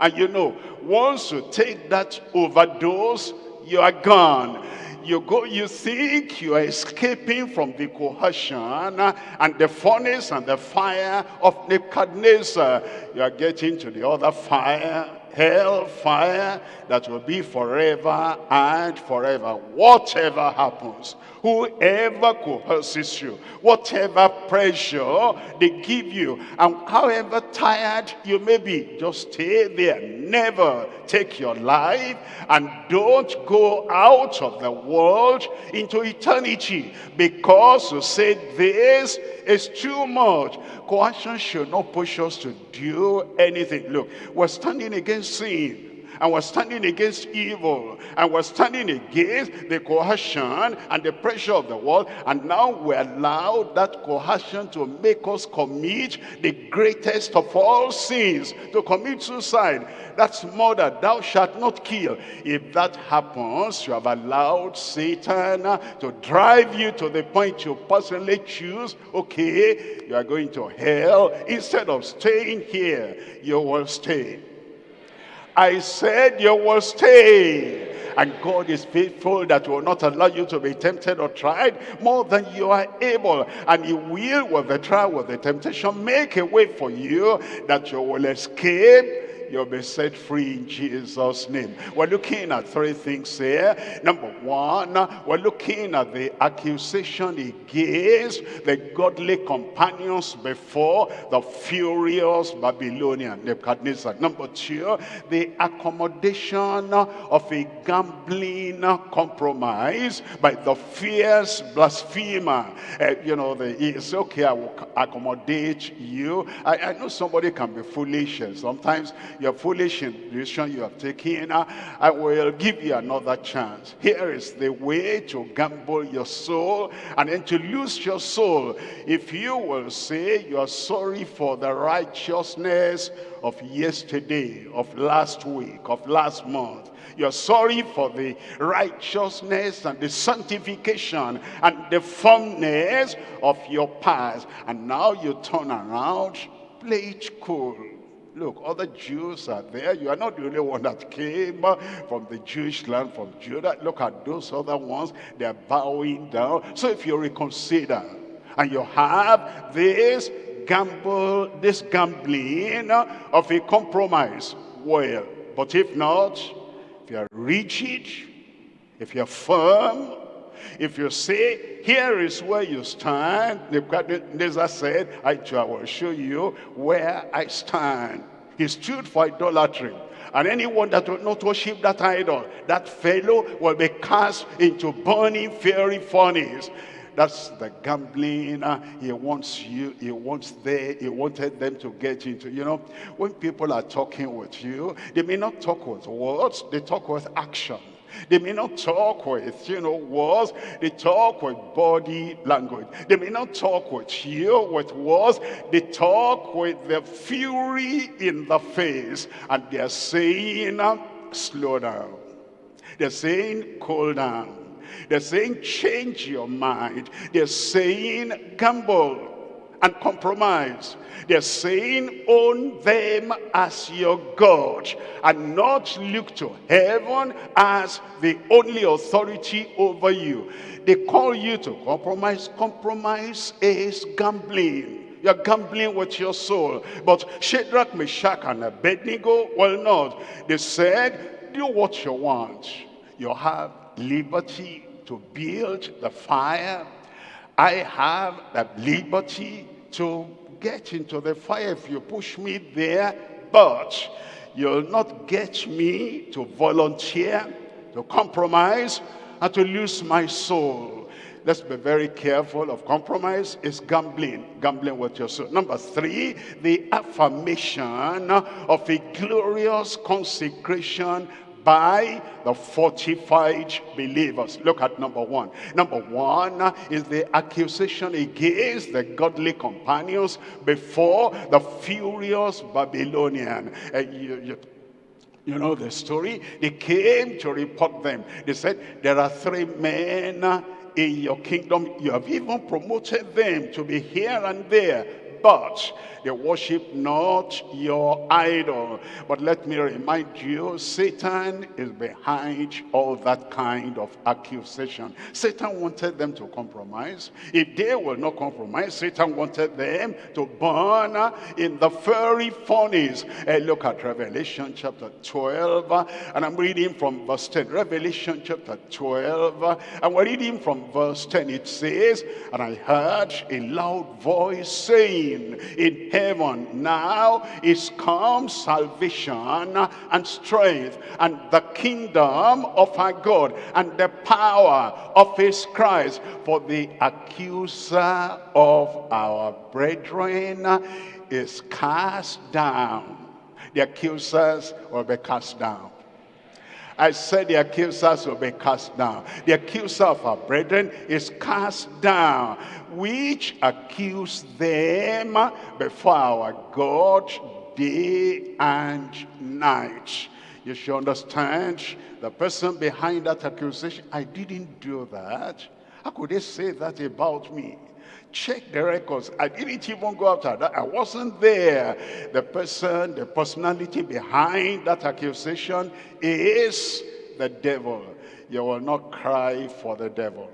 S1: and you know, once you take that overdose, you are gone you go, you think you are escaping from the coercion and the furnace and the fire of Nebuchadnezzar. You are getting to the other fire hell fire that will be forever and forever. Whatever happens, whoever coerces you, whatever pressure they give you, and however tired you may be, just stay there. Never take your life and don't go out of the world into eternity because you say this is too much. Coercion should not push us to do anything. Look, we're standing against sin and we're standing against evil. And we're standing against the coercion and the pressure of the world. And now we allow that coercion to make us commit the greatest of all sins to commit suicide. That's murder thou shalt not kill. If that happens you have allowed satan to drive you to the point you personally choose. Okay you are going to hell. Instead of staying here you will stay I said you will stay. And God is faithful that will not allow you to be tempted or tried more than you are able. And he will, with the trial, with the temptation, make a way for you that you will escape you'll be set free in Jesus' name. We're looking at three things here. Number one, we're looking at the accusation against the godly companions before the furious Babylonian Nebuchadnezzar. Number two, the accommodation of a gambling compromise by the fierce blasphemer. Uh, you know, the, it's okay, I will accommodate you. I, I know somebody can be foolish. and Sometimes your foolish decision you have taken, I will give you another chance. Here is the way to gamble your soul and then to lose your soul. If you will say you are sorry for the righteousness of yesterday, of last week, of last month, you're sorry for the righteousness and the sanctification and the firmness of your past. And now you turn around, play it cool. Look, other Jews are there. You are not the only one that came from the Jewish land, from Judah. Look at those other ones. They are bowing down. So if you reconsider and you have this gamble, this gambling of a compromise, well, but if not, if you're rigid, if you're firm, if you say, here is where you stand, Nebuchadnezzar said, I will show you where I stand. He stood for idolatry. And anyone that will not worship that idol, that fellow will be cast into burning fiery furnace. That's the gambling uh, he wants you, he wants they, he wanted them to get into. You know, when people are talking with you, they may not talk with words, they talk with action. They may not talk with, you know, words. They talk with body language. They may not talk with you with words. They talk with the fury in the face. And they're saying, uh, slow down. They're saying, cool down. They're saying change your mind. They're saying gamble and compromise. They're saying own them as your God and not look to heaven as the only authority over you. They call you to compromise. Compromise is gambling. You're gambling with your soul. But Shadrach, Meshach, and Abednego, well not. They said, do what you want. You have liberty to build the fire. I have the liberty to get into the fire if you push me there, but you'll not get me to volunteer, to compromise, and to lose my soul. Let's be very careful of compromise. It's gambling, gambling with your soul. Number three, the affirmation of a glorious consecration by the fortified believers. Look at number one. Number one is the accusation against the godly companions before the furious Babylonian. Uh, you, you, you know the story? They came to report them. They said, there are three men in your kingdom. You have even promoted them to be here and there they worship not your idol. But let me remind you, Satan is behind all that kind of accusation. Satan wanted them to compromise. If they will not compromise, Satan wanted them to burn in the fiery furnace. Uh, look at Revelation chapter 12, and I'm reading from verse 10. Revelation chapter 12, and we're reading from verse 10. It says, And I heard a loud voice saying, in heaven. Now is come salvation and strength and the kingdom of our God and the power of his Christ. For the accuser of our brethren is cast down. The accusers will be cast down. I said the accusers will be cast down. The accuser of our brethren is cast down, which accuse them before our God day and night. You should understand the person behind that accusation. I didn't do that. How could they say that about me? Check the records. I didn't even go after that. I wasn't there. The person, the personality behind that accusation is the devil. You will not cry for the devil.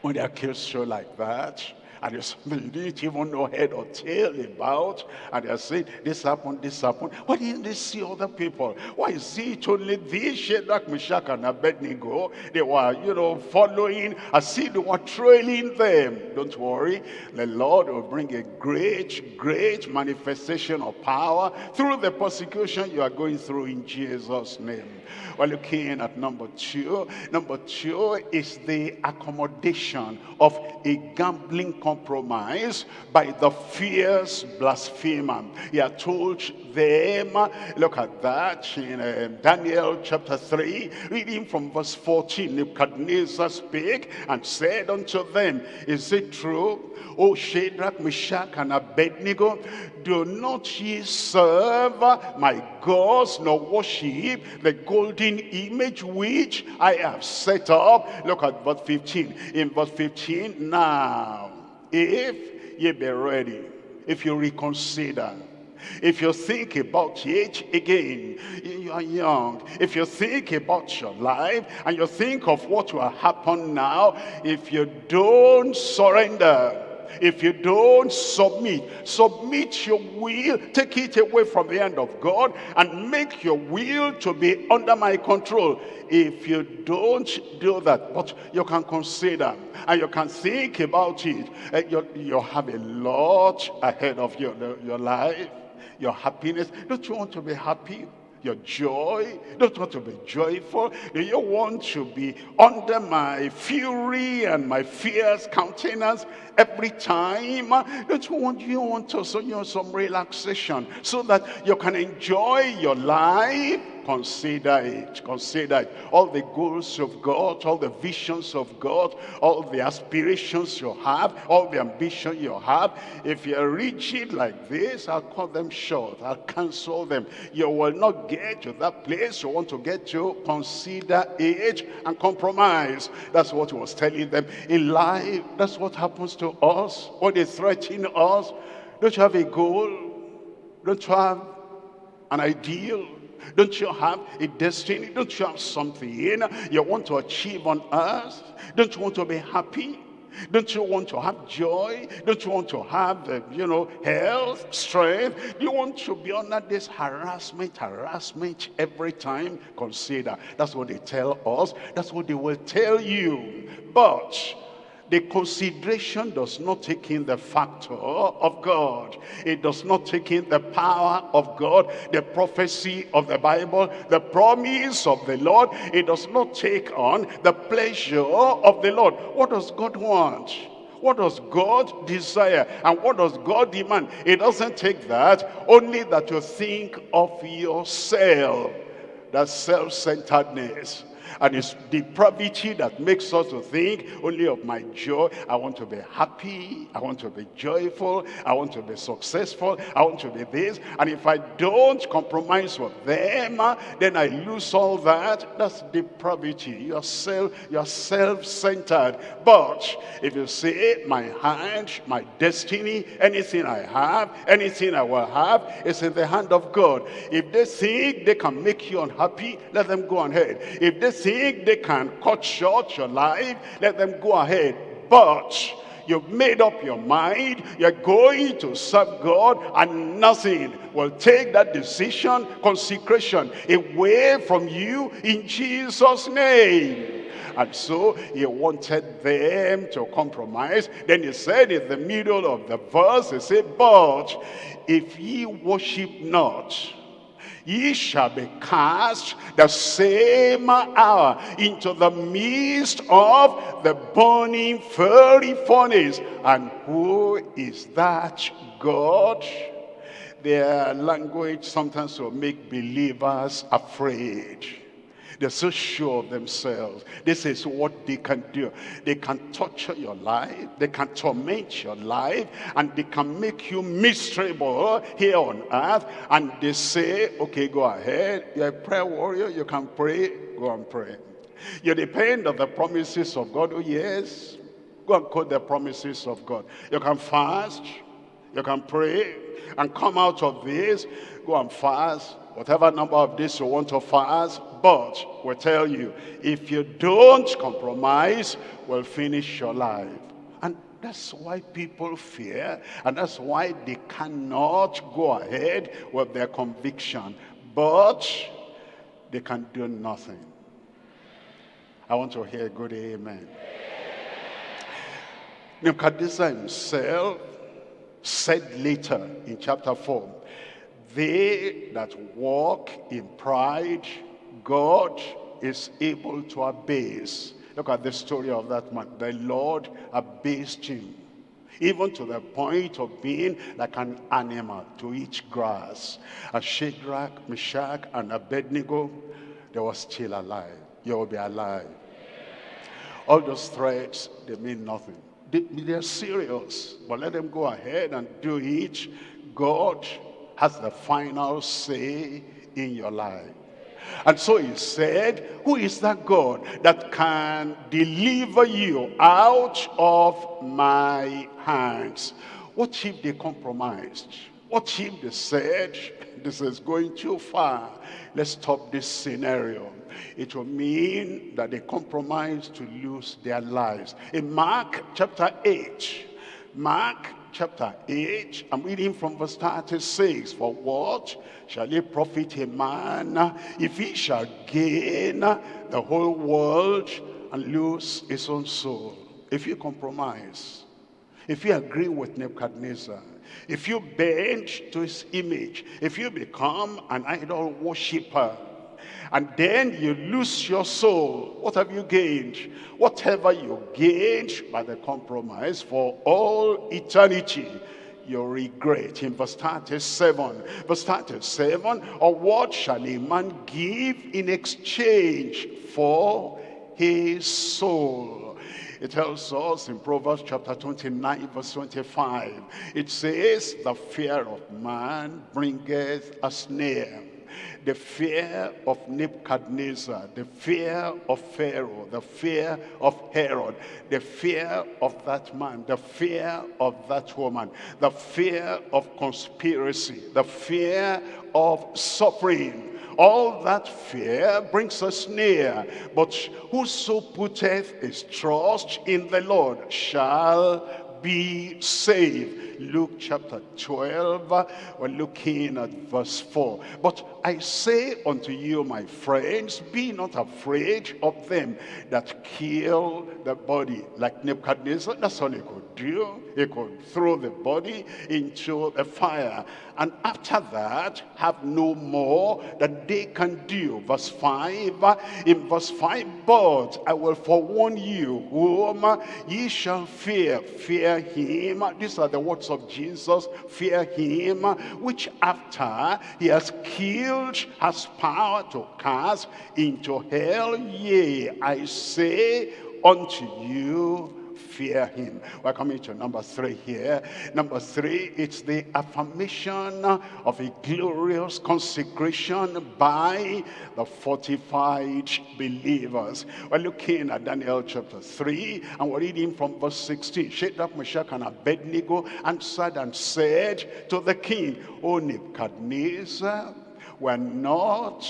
S1: When they accuse you like that, and you didn't even know head or tail about, and they're saying, this happened, this happened. Why didn't they see other people? Why is it only these Shadrach, Meshach, and Abednego? They were, you know, following, I see they were trailing them. Don't worry, the Lord will bring a great, great manifestation of power through the persecution you are going through in Jesus' name. We're looking at number two. Number two is the accommodation of a gambling compromised by the fierce blasphemer. He had told them, look at that in uh, Daniel chapter 3, reading from verse 14, Nebuchadnezzar spake and said unto them, Is it true, O Shadrach, Meshach, and Abednego, do not ye serve my gods, nor worship the golden image which I have set up? Look at verse 15. In verse 15, now, if ye be ready, if you reconsider, if you think about it again, you are young. If you think about your life and you think of what will happen now, if you don't surrender, if you don't submit, submit your will, take it away from the hand of God and make your will to be under my control. If you don't do that, but you can consider and you can think about it, eh, you, you have a lot ahead of your, your life, your happiness. Don't you want to be happy? Your joy? Don't want to be joyful? Do you want to be under my fury and my fierce countenance every time? Don't you want, you want to, so you know, some relaxation so that you can enjoy your life Consider it. Consider it. All the goals of God, all the visions of God, all the aspirations you have, all the ambition you have. If you're rigid like this, I'll cut them short. I'll cancel them. You will not get to that place you want to get to. Consider it and compromise. That's what he was telling them. In life, that's what happens to us. What they threaten us. Don't you have a goal? Don't you have an ideal? Don't you have a destiny? Don't you have something you want to achieve on earth? Don't you want to be happy? Don't you want to have joy? Don't you want to have, uh, you know, health, strength? Do you want to be under this harassment, harassment every time? Consider. That's what they tell us. That's what they will tell you. But the consideration does not take in the factor of God. It does not take in the power of God, the prophecy of the Bible, the promise of the Lord. It does not take on the pleasure of the Lord. What does God want? What does God desire? And what does God demand? It doesn't take that, only that you think of yourself. That self-centeredness and it's depravity that makes us to think only of my joy. I want to be happy. I want to be joyful. I want to be successful. I want to be this. And if I don't compromise with them, uh, then I lose all that. That's depravity. You're self, you're self-centered. But if you say, my hand, my destiny, anything I have, anything I will have, is in the hand of God. If they think they can make you unhappy, let them go ahead. If they think they can cut short your life, let them go ahead. But you've made up your mind, you're going to serve God, and nothing will take that decision, consecration, away from you in Jesus' name. And so he wanted them to compromise. Then he said in the middle of the verse, he said, But if ye worship not, ye shall be cast the same hour into the midst of the burning fiery furnace. And who is that God? Their language sometimes will make believers afraid. They're so sure of themselves. This is what they can do. They can torture your life. They can torment your life. And they can make you miserable here on earth. And they say, okay, go ahead. You're a prayer warrior. You can pray. Go and pray. You depend on the promises of God. Oh, yes. Go and quote the promises of God. You can fast. You can pray. And come out of this. Go and fast whatever number of days you want to fast, but we tell you, if you don't compromise, we'll finish your life. And that's why people fear, and that's why they cannot go ahead with their conviction. But they can do nothing. I want to hear a good amen. Nebuchadnezzar himself said later in chapter 4, they that walk in pride, God is able to abase. Look at the story of that man. The Lord abased him. even to the point of being like an animal to eat grass. As Shadrach, Meshach, and Abednego, they were still alive. You will be alive. All those threats, they mean nothing. They, they're serious, but let them go ahead and do it. God has the final say in your life. And so he said, who is that God that can deliver you out of my hands? What if they compromised? What if they said, this is going too far. Let's stop this scenario. It will mean that they compromise to lose their lives. In Mark chapter 8, Mark chapter 8, I'm reading from verse 36. For what shall it profit a man if he shall gain the whole world and lose his own soul? If you compromise, if you agree with Nebuchadnezzar, if you bend to his image, if you become an idol worshiper, and then you lose your soul, what have you gained? Whatever you gained by the compromise for all eternity, you regret. In verse 37, verse 37, or what shall a man give in exchange for his soul? It tells us in Proverbs chapter 29, verse 25, it says, the fear of man bringeth a snare the fear of Nebuchadnezzar, the fear of Pharaoh, the fear of Herod, the fear of that man, the fear of that woman, the fear of conspiracy, the fear of suffering, all that fear brings us near. But whoso putteth his trust in the Lord shall be saved. Luke chapter 12, we're looking at verse 4. But I say unto you, my friends, be not afraid of them that kill the body. Like Nebuchadnezzar, that's all he could do. He could throw the body into the fire. And after that, have no more that they can do. Verse 5, in verse 5, but I will forewarn you whom ye shall fear. Fear him. These are the words of Jesus. Fear him, which after he has killed, has power to cast into hell. Yea, I say unto you, fear him. We're coming to number three here. Number three, it's the affirmation of a glorious consecration by the fortified believers. We're looking at Daniel chapter 3, and we're reading from verse 16. Shadrach, Meshach, and Abednego answered and said to the king, O Nebuchadnezzar, we're not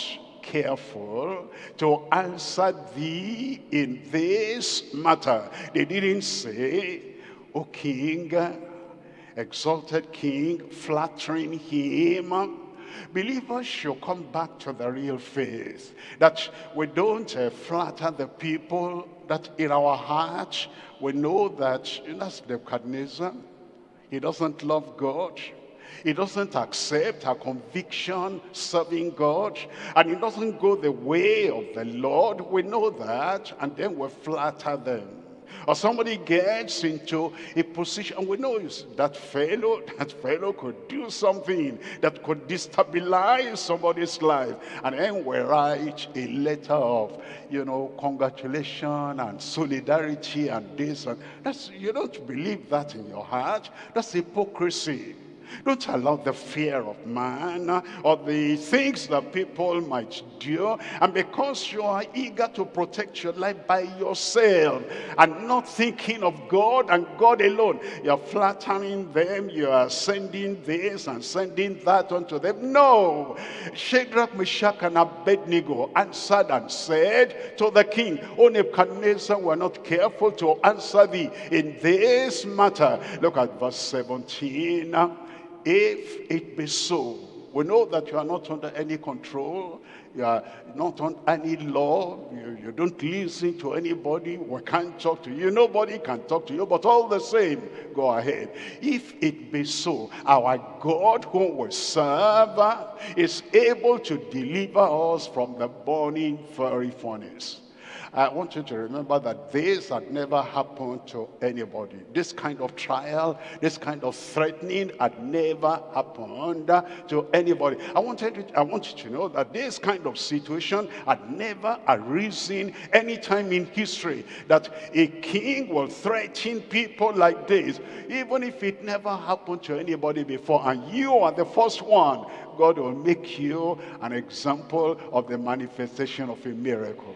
S1: careful to answer thee in this matter. They didn't say, O king, exalted king, flattering him. Believers should come back to the real faith. That we don't uh, flatter the people, that in our hearts we know that that's Nebuchadnezzar. He doesn't love God. He doesn't accept our conviction serving God. And he doesn't go the way of the Lord. We know that. And then we flatter them. Or somebody gets into a position, we know that fellow, that fellow could do something that could destabilize somebody's life. And then we write a letter of, you know, congratulation and solidarity and this. And that's, you don't believe that in your heart. That's hypocrisy. Don't allow the fear of man or the things that people might do. And because you are eager to protect your life by yourself and not thinking of God and God alone, you're flattering them, you are sending this and sending that unto them. No. Shadrach, Meshach, and Abednego answered and said to the king, O Nebuchadnezzar, we're not careful to answer thee in this matter. Look at verse 17. If it be so, we know that you are not under any control, you are not on any law, you, you don't listen to anybody, we can't talk to you, nobody can talk to you, but all the same, go ahead. If it be so, our God whom we serve is able to deliver us from the burning fiery furnace. I want you to remember that this had never happened to anybody. This kind of trial, this kind of threatening had never happened to anybody. I want you to, I want you to know that this kind of situation had never arisen any time in history. That a king will threaten people like this, even if it never happened to anybody before. And you are the first one. God will make you an example of the manifestation of a miracle.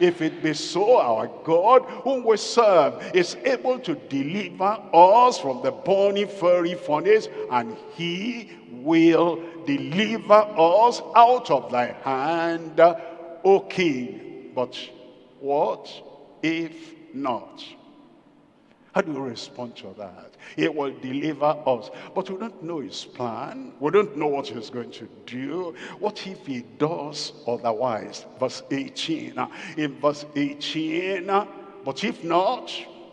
S1: If it be so, our God, whom we serve, is able to deliver us from the burning fiery furnace, and he will deliver us out of thy hand, O king. But what if not? How do we respond to that? He will deliver us. But we don't know his plan. We don't know what he's going to do. What if he does otherwise? Verse 18. In verse 18, but if not,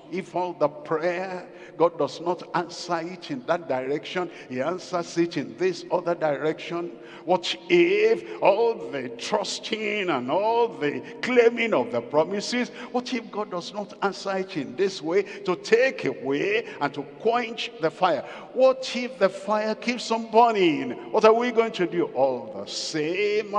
S1: if all the prayer God does not answer it in that direction. He answers it in this other direction. What if all the trusting and all the claiming of the promises, what if God does not answer it in this way to take away and to quench the fire? What if the fire keeps on burning? What are we going to do? All the same,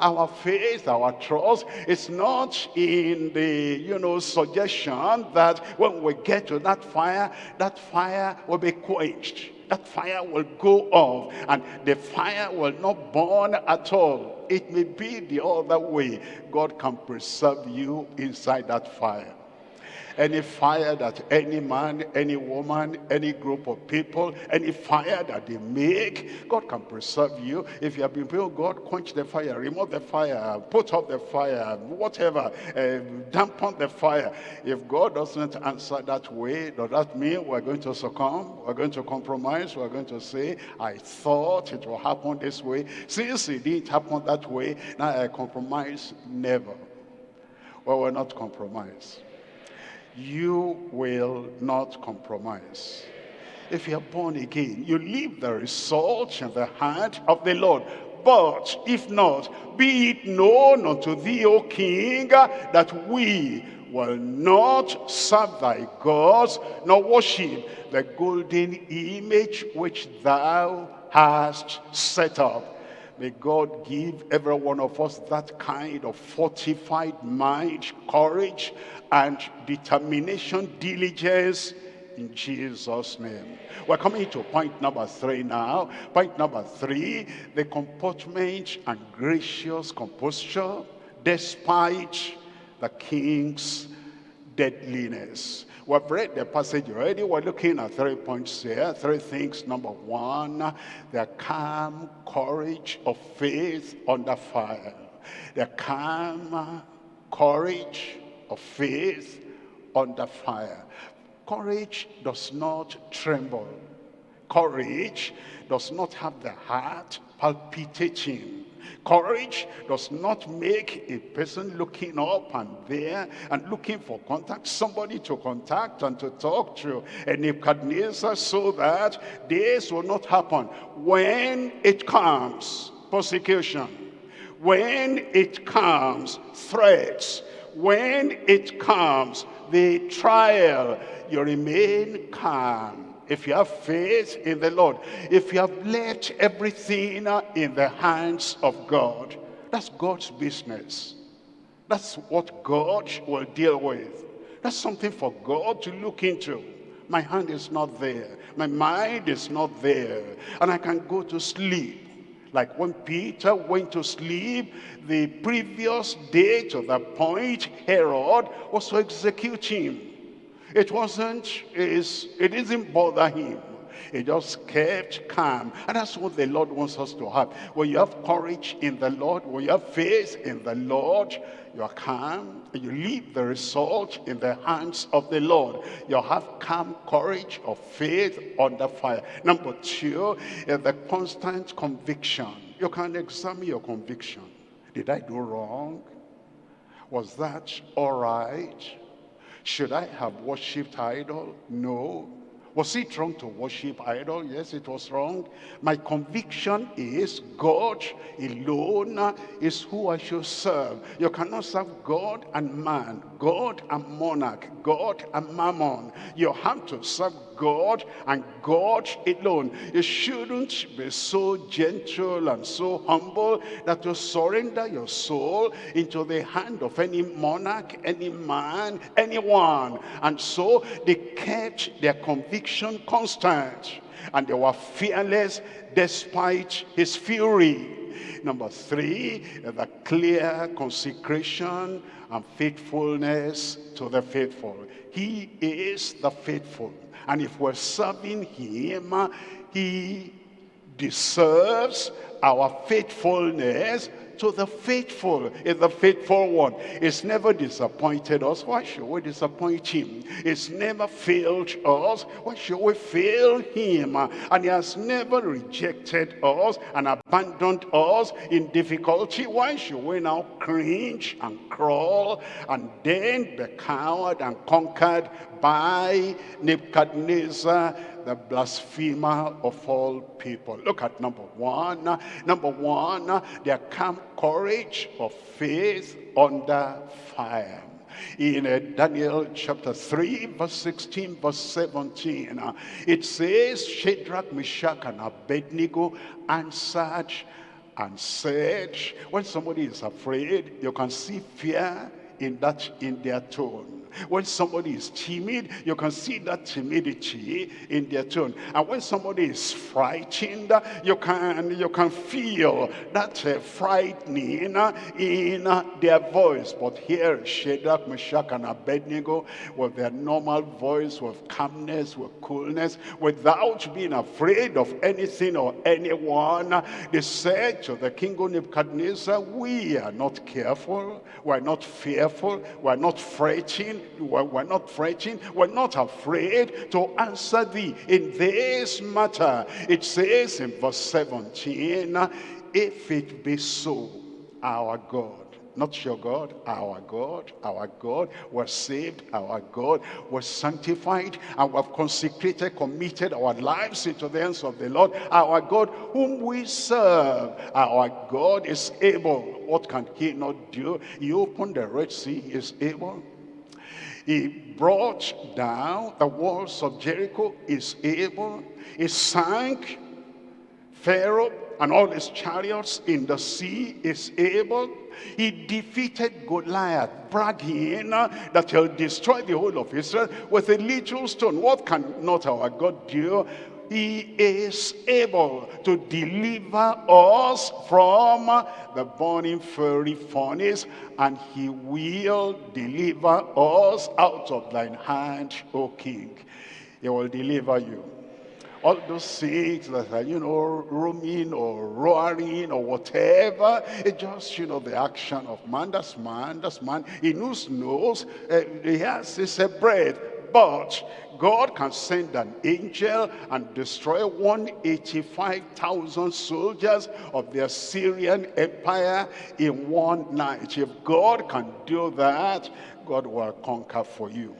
S1: our faith, our trust is not in the, you know, suggestion that when we get to that fire, that fire will be quenched. That fire will go off and the fire will not burn at all. It may be the other way. God can preserve you inside that fire any fire that any man, any woman, any group of people, any fire that they make, God can preserve you. If you have been praying, God, quench the fire, remove the fire, put out the fire, whatever, uh, dampen the fire. If God doesn't answer that way, does that mean we're going to succumb? We're going to compromise? We're going to say, I thought it will happen this way. Since it didn't happen that way, now I compromise. Never. Well, we're not compromise you will not compromise. If you are born again, you leave the result in the hand of the Lord. But if not, be it known unto thee, O king, that we will not serve thy gods, nor worship the golden image which thou hast set up. May God give every one of us that kind of fortified mind, courage, and determination, diligence in Jesus' name. We're coming to point number three now. Point number three, the comportment and gracious composure despite the king's deadliness. We've read the passage already. We're looking at three points here, three things. Number one, the calm courage of faith under fire. The calm courage of faith under fire. Courage does not tremble. Courage does not have the heart palpitating. Courage does not make a person looking up and there and looking for contact, somebody to contact and to talk to. And Nebuchadnezzar so that this will not happen. When it comes, persecution. When it comes, threats when it comes, the trial, you remain calm. If you have faith in the Lord, if you have left everything in the hands of God, that's God's business. That's what God will deal with. That's something for God to look into. My hand is not there. My mind is not there. And I can go to sleep. Like when Peter went to sleep the previous day to the point Herod was to execute him. It wasn't, it didn't bother him. He just kept calm. And that's what the Lord wants us to have. When you have courage in the Lord, when you have faith in the Lord, you are calm and you leave the result in the hands of the Lord. You have calm courage of faith under fire. Number two is the constant conviction. You can examine your conviction. Did I do wrong? Was that all right? Should I have worshipped idol? No. Was it wrong to worship idol? Yes, it was wrong. My conviction is God alone is who I should serve. You cannot serve God and man, God and monarch, God and mammon. You have to serve God and God alone. You shouldn't be so gentle and so humble that you surrender your soul into the hand of any monarch, any man, anyone. And so they kept their conviction constant and they were fearless despite his fury. Number three, the clear consecration and faithfulness to the faithful. He is the faithful. And if we're serving him, he deserves our faithfulness to the faithful is the faithful one. It's never disappointed us. Why should we disappoint him? It's never failed us. Why should we fail him? And he has never rejected us and abandoned us in difficulty. Why should we now cringe and crawl and then be cowed and conquered by Nebuchadnezzar the blasphemer of all people. Look at number one. Number one, their calm courage of faith under fire in uh, Daniel chapter 3 verse 16 verse 17 uh, it says Shadrach Meshach and Abednego answered and said when somebody is afraid you can see fear in that in their tone when somebody is timid, you can see that timidity in their tone. And when somebody is frightened, you can, you can feel that uh, frightening in their voice. But here, Shadrach, Meshach, and Abednego, with their normal voice, with calmness, with coolness, without being afraid of anything or anyone, they said to the king of Nebuchadnezzar, we are not careful, we are not fearful, we are not frightened, we're, not fretting, we're not afraid to answer thee in this matter. It says in verse 17, if it be so, our God, not your God, our God, our God was saved, our God was sanctified, and we have consecrated, committed our lives into the hands of the Lord, our God whom we serve. Our God is able. What can he not do? He opened the Red Sea, he is able. He brought down the walls of Jericho, is able. He sank Pharaoh and all his chariots in the sea, is able. He defeated Goliath, bragging that he'll destroy the whole of Israel with a little stone. What can not our God do? He is able to deliver us from the burning fiery furnace and he will deliver us out of thine hand o king he will deliver you all those things that are, you know, roaming or roaring or whatever, it's just, you know, the action of man. That's man, that's man. He knows, knows, uh, he has his uh, breath. But God can send an angel and destroy 185,000 soldiers of the Assyrian Empire in one night. If God can do that, God will conquer for you.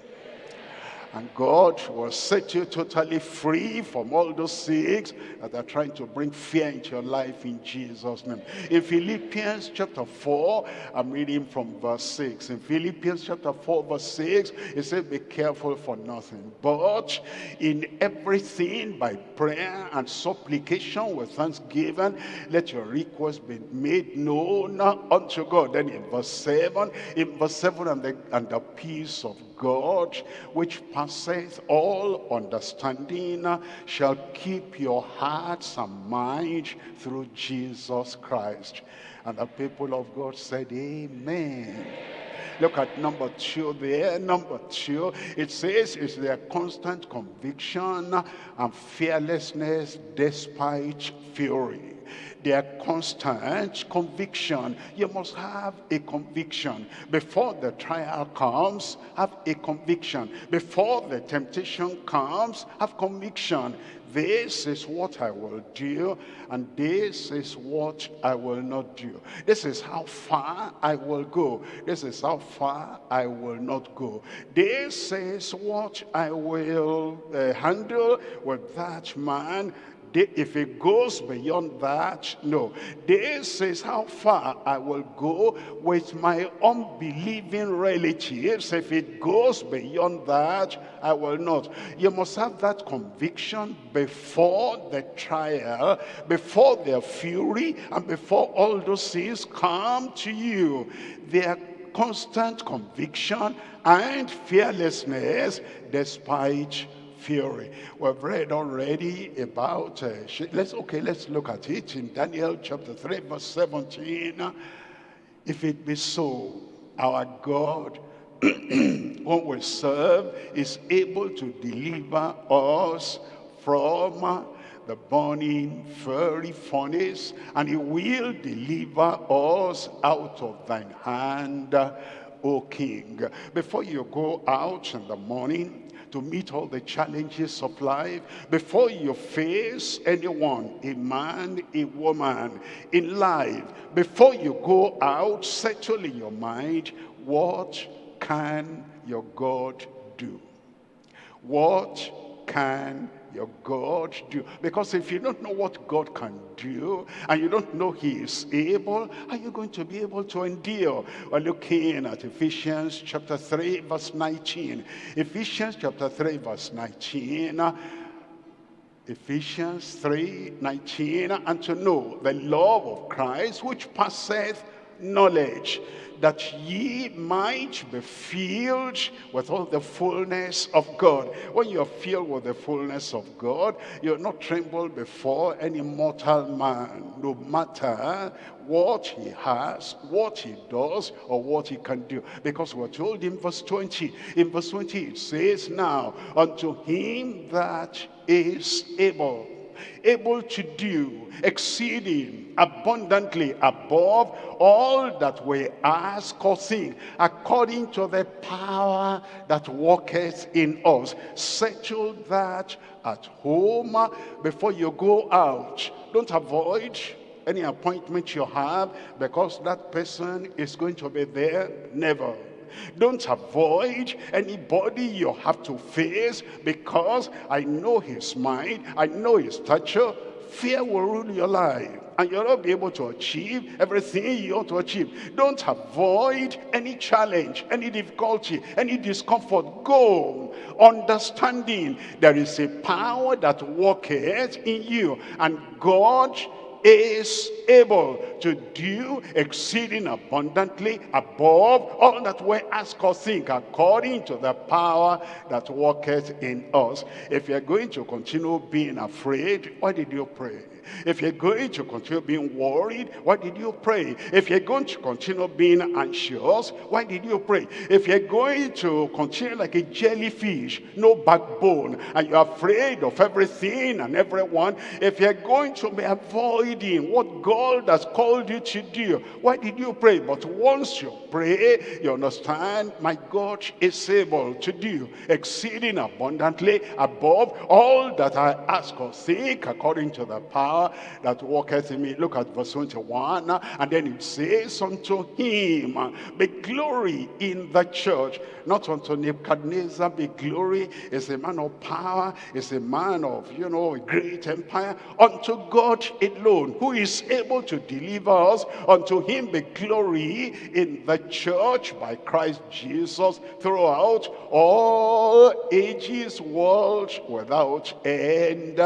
S1: And God will set you totally free from all those things that are trying to bring fear into your life in Jesus' name. In Philippians chapter 4, I'm reading from verse 6. In Philippians chapter 4, verse 6, it says, Be careful for nothing, but in everything by prayer and supplication with thanksgiving, let your requests be made known unto God. Then in verse 7, in verse 7, and the, and the peace of God, which passeth all understanding, shall keep your hearts and minds through Jesus Christ. And the people of God said, Amen. Look at number two there. Number two, it says it's their constant conviction and fearlessness despite fury their constant conviction. You must have a conviction. Before the trial comes, have a conviction. Before the temptation comes, have conviction. this is what I will do, and this is what I will not do. This is how far I will go. This is how far I will not go. This is what I will uh, handle with that man if it goes beyond that, no. This is how far I will go with my unbelieving relatives. If it goes beyond that, I will not. You must have that conviction before the trial, before their fury, and before all those things come to you. Their constant conviction and fearlessness despite fury. We've read already about, uh, let's, okay, let's look at it in Daniel chapter 3, verse 17. If it be so, our God, whom we serve, is able to deliver us from the burning fiery furnace, and he will deliver us out of thine hand, O King. Before you go out in the morning, to meet all the challenges of life before you face anyone, a man, a woman in life. Before you go out, settle in your mind, what can your God do? What can your God do? Because if you don't know what God can do, and you don't know he is able, are you going to be able to endure? We're looking at Ephesians chapter 3, verse 19. Ephesians chapter 3, verse 19. Ephesians 3, 19. And to know the love of Christ, which passeth knowledge that ye might be filled with all the fullness of God. When you're filled with the fullness of God, you'll not tremble before any mortal man, no matter what he has, what he does, or what he can do. Because we're told in verse 20, in verse 20 it says, Now unto him that is able able to do exceeding abundantly above all that we ask or think, according to the power that worketh in us. Settle that at home before you go out. Don't avoid any appointment you have because that person is going to be there. Never. Don't avoid anybody you have to face because I know his mind, I know his stature. Fear will rule your life and you'll not be able to achieve everything you ought to achieve. Don't avoid any challenge, any difficulty, any discomfort. Go understanding there is a power that worketh in you and God is able to do exceeding abundantly above all that we ask or think according to the power that worketh in us. If you're going to continue being afraid, why did you pray? If you're going to continue being worried, why did you pray? If you're going to continue being anxious, why did you pray? If you're going to continue like a jellyfish, no backbone, and you're afraid of everything and everyone, if you're going to be avoiding what God has called you to do, why did you pray? But once you pray, you understand, my God is able to do exceeding abundantly above all that I ask or think according to the power power that worketh in me. Look at verse 21. And then it says, Unto him be glory in the church. Not unto Nebuchadnezzar be glory. Is a man of power. Is a man of, you know, a great empire. Unto God alone, who is able to deliver us. Unto him be glory in the church by Christ Jesus throughout all ages, world without end.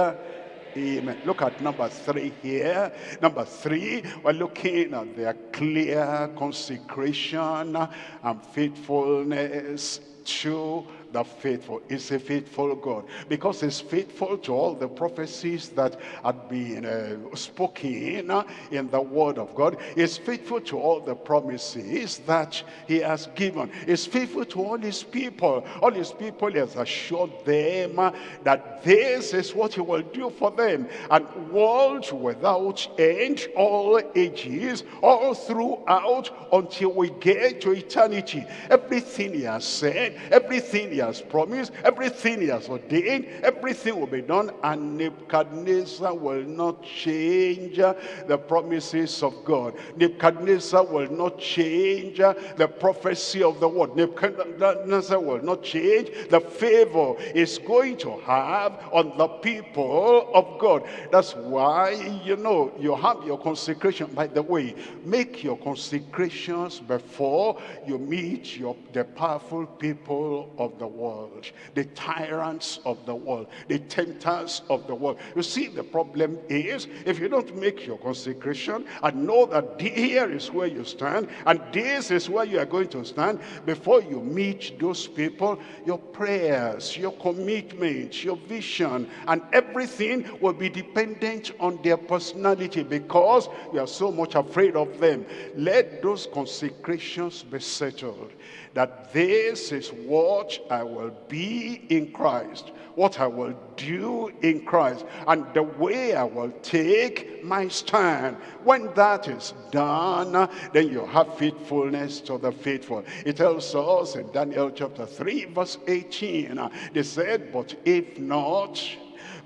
S1: Amen. Look at number three here. Number three, we're looking at their clear consecration and faithfulness to the faithful. Is a faithful God. Because he's faithful to all the prophecies that had been uh, spoken uh, in the word of God. He's faithful to all the promises that he has given. He's faithful to all his people. All his people he has assured them uh, that this is what he will do for them. And world without end, all ages, all throughout until we get to eternity. Everything he has said, everything he has promised, everything he has ordained, everything will be done, and Nebuchadnezzar will not change the promises of God. Nebuchadnezzar will not change the prophecy of the word. Nebuchadnezzar will not change the favor is going to have on the people of God. That's why, you know, you have your consecration. By the way, make your consecrations before you meet your the powerful people of the world, the tyrants of the world, the tempters of the world. You see, the problem is, if you don't make your consecration and know that here is where you stand, and this is where you are going to stand, before you meet those people, your prayers, your commitment, your vision, and everything will be dependent on their personality because you are so much afraid of them. Let those consecrations be settled that this is what I will be in Christ, what I will do in Christ, and the way I will take my stand. When that is done, then you have faithfulness to the faithful. It tells us in Daniel chapter 3, verse 18, they said, but if not,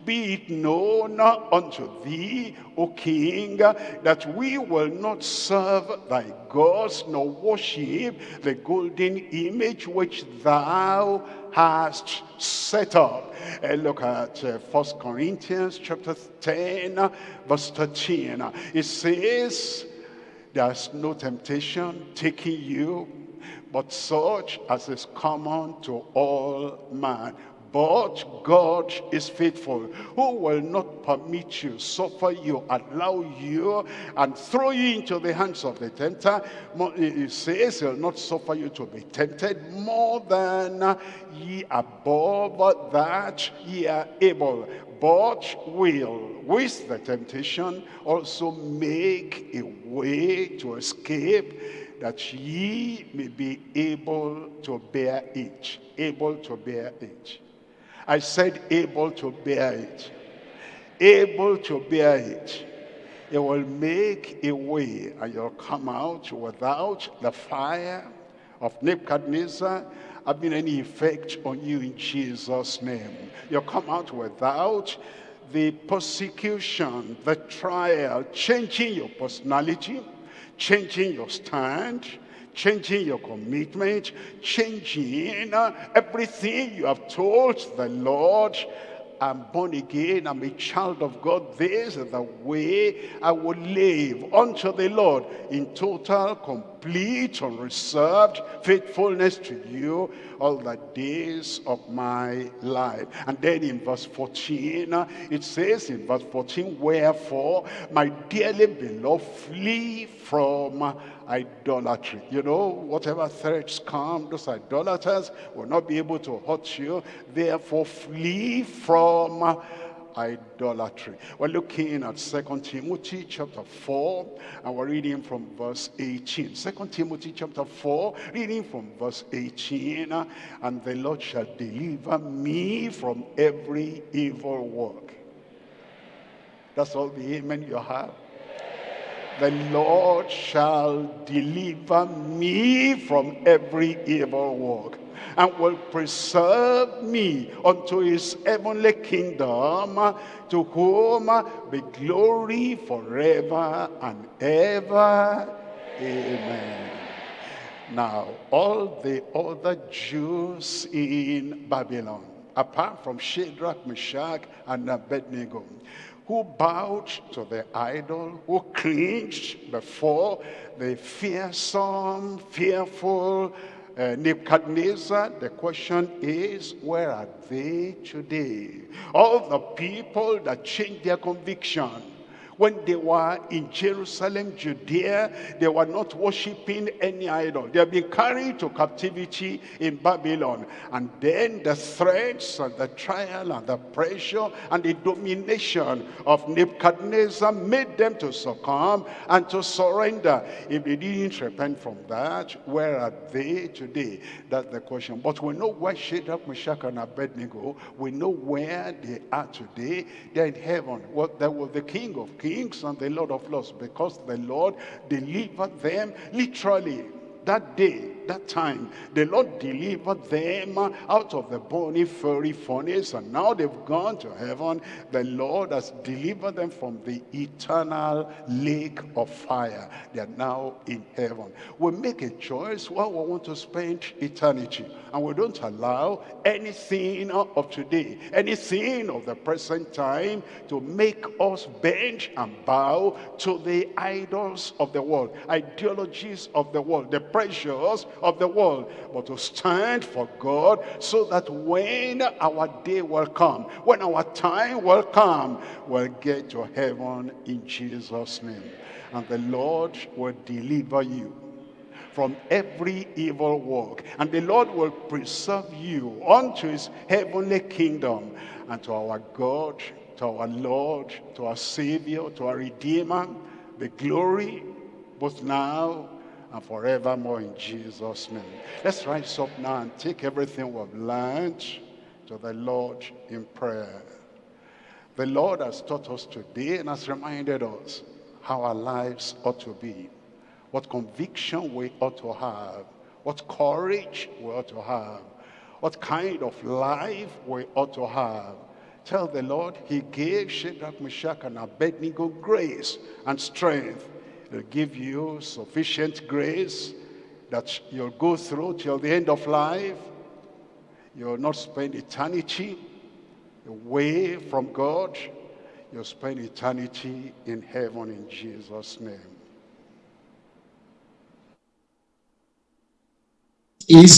S1: be it known unto thee, O king, that we will not serve thy gods, nor worship the golden image which thou hast set up. And look at uh, First Corinthians chapter 10, verse 13. It says, there's no temptation taking you, but such as is common to all man. But God is faithful, who will not permit you, suffer you, allow you, and throw you into the hands of the tempter. He says he'll not suffer you to be tempted more than ye above that ye are able. But will, with the temptation, also make a way to escape that ye may be able to bear it. Able to bear it. I said able to bear it. Able to bear it. It will make a way and you'll come out without the fire of Nebuchadnezzar having any effect on you in Jesus' name. You'll come out without the persecution, the trial, changing your personality, changing your stand, changing your commitment, changing uh, everything you have told the Lord. I'm born again, I'm a child of God. This is the way I will live unto the Lord in total, complete, unreserved faithfulness to you all the days of my life. And then in verse 14, uh, it says in verse 14, Wherefore, my dearly beloved, flee from idolatry. You know, whatever threats come, those idolaters will not be able to hurt you. Therefore, flee from idolatry. We're looking at Second Timothy chapter 4, and we're reading from verse 18. Second Timothy chapter 4, reading from verse 18, and the Lord shall deliver me from every evil work. That's all the amen you have the Lord shall deliver me from every evil work and will preserve me unto his heavenly kingdom to whom be glory forever and ever. Amen. Now, all the other Jews in Babylon, apart from Shadrach, Meshach, and Abednego, who bowed to the idol, who cringed before the fearsome, fearful uh, Nebuchadnezzar. The question is, where are they today? All the people that changed their conviction when they were in Jerusalem, Judea, they were not worshiping any idol. They had been carried to captivity in Babylon. And then the threats and the trial and the pressure and the domination of Nebuchadnezzar made them to succumb and to surrender. If they didn't repent from that, where are they today? That's the question. But we know where Shadrach, Meshach, and Abednego, we know where they are today. They're in heaven. Well, there was the King of Kings kings and the Lord of lords because the Lord delivered them literally that day, that time, the Lord delivered them out of the burning fiery furnace, and now they've gone to heaven. The Lord has delivered them from the eternal lake of fire. They are now in heaven. We make a choice where we want to spend eternity, and we don't allow anything of today, anything of the present time to make us bend and bow to the idols of the world, ideologies of the world, the pressures of the world, but to stand for God so that when our day will come, when our time will come, we'll get to heaven in Jesus' name. And the Lord will deliver you from every evil work. And the Lord will preserve you unto his heavenly kingdom and to our God, to our Lord, to our Savior, to our Redeemer, the glory both now and forevermore in Jesus' name. Let's rise up now and take everything we've learned to the Lord in prayer. The Lord has taught us today and has reminded us how our lives ought to be, what conviction we ought to have, what courage we ought to have, what kind of life we ought to have. Tell the Lord he gave Shadrach, Meshach, and Abednego grace and strength He'll give you sufficient grace that you'll go through till the end of life. You'll not spend eternity away from God. You'll spend eternity in heaven in Jesus' name.
S2: Is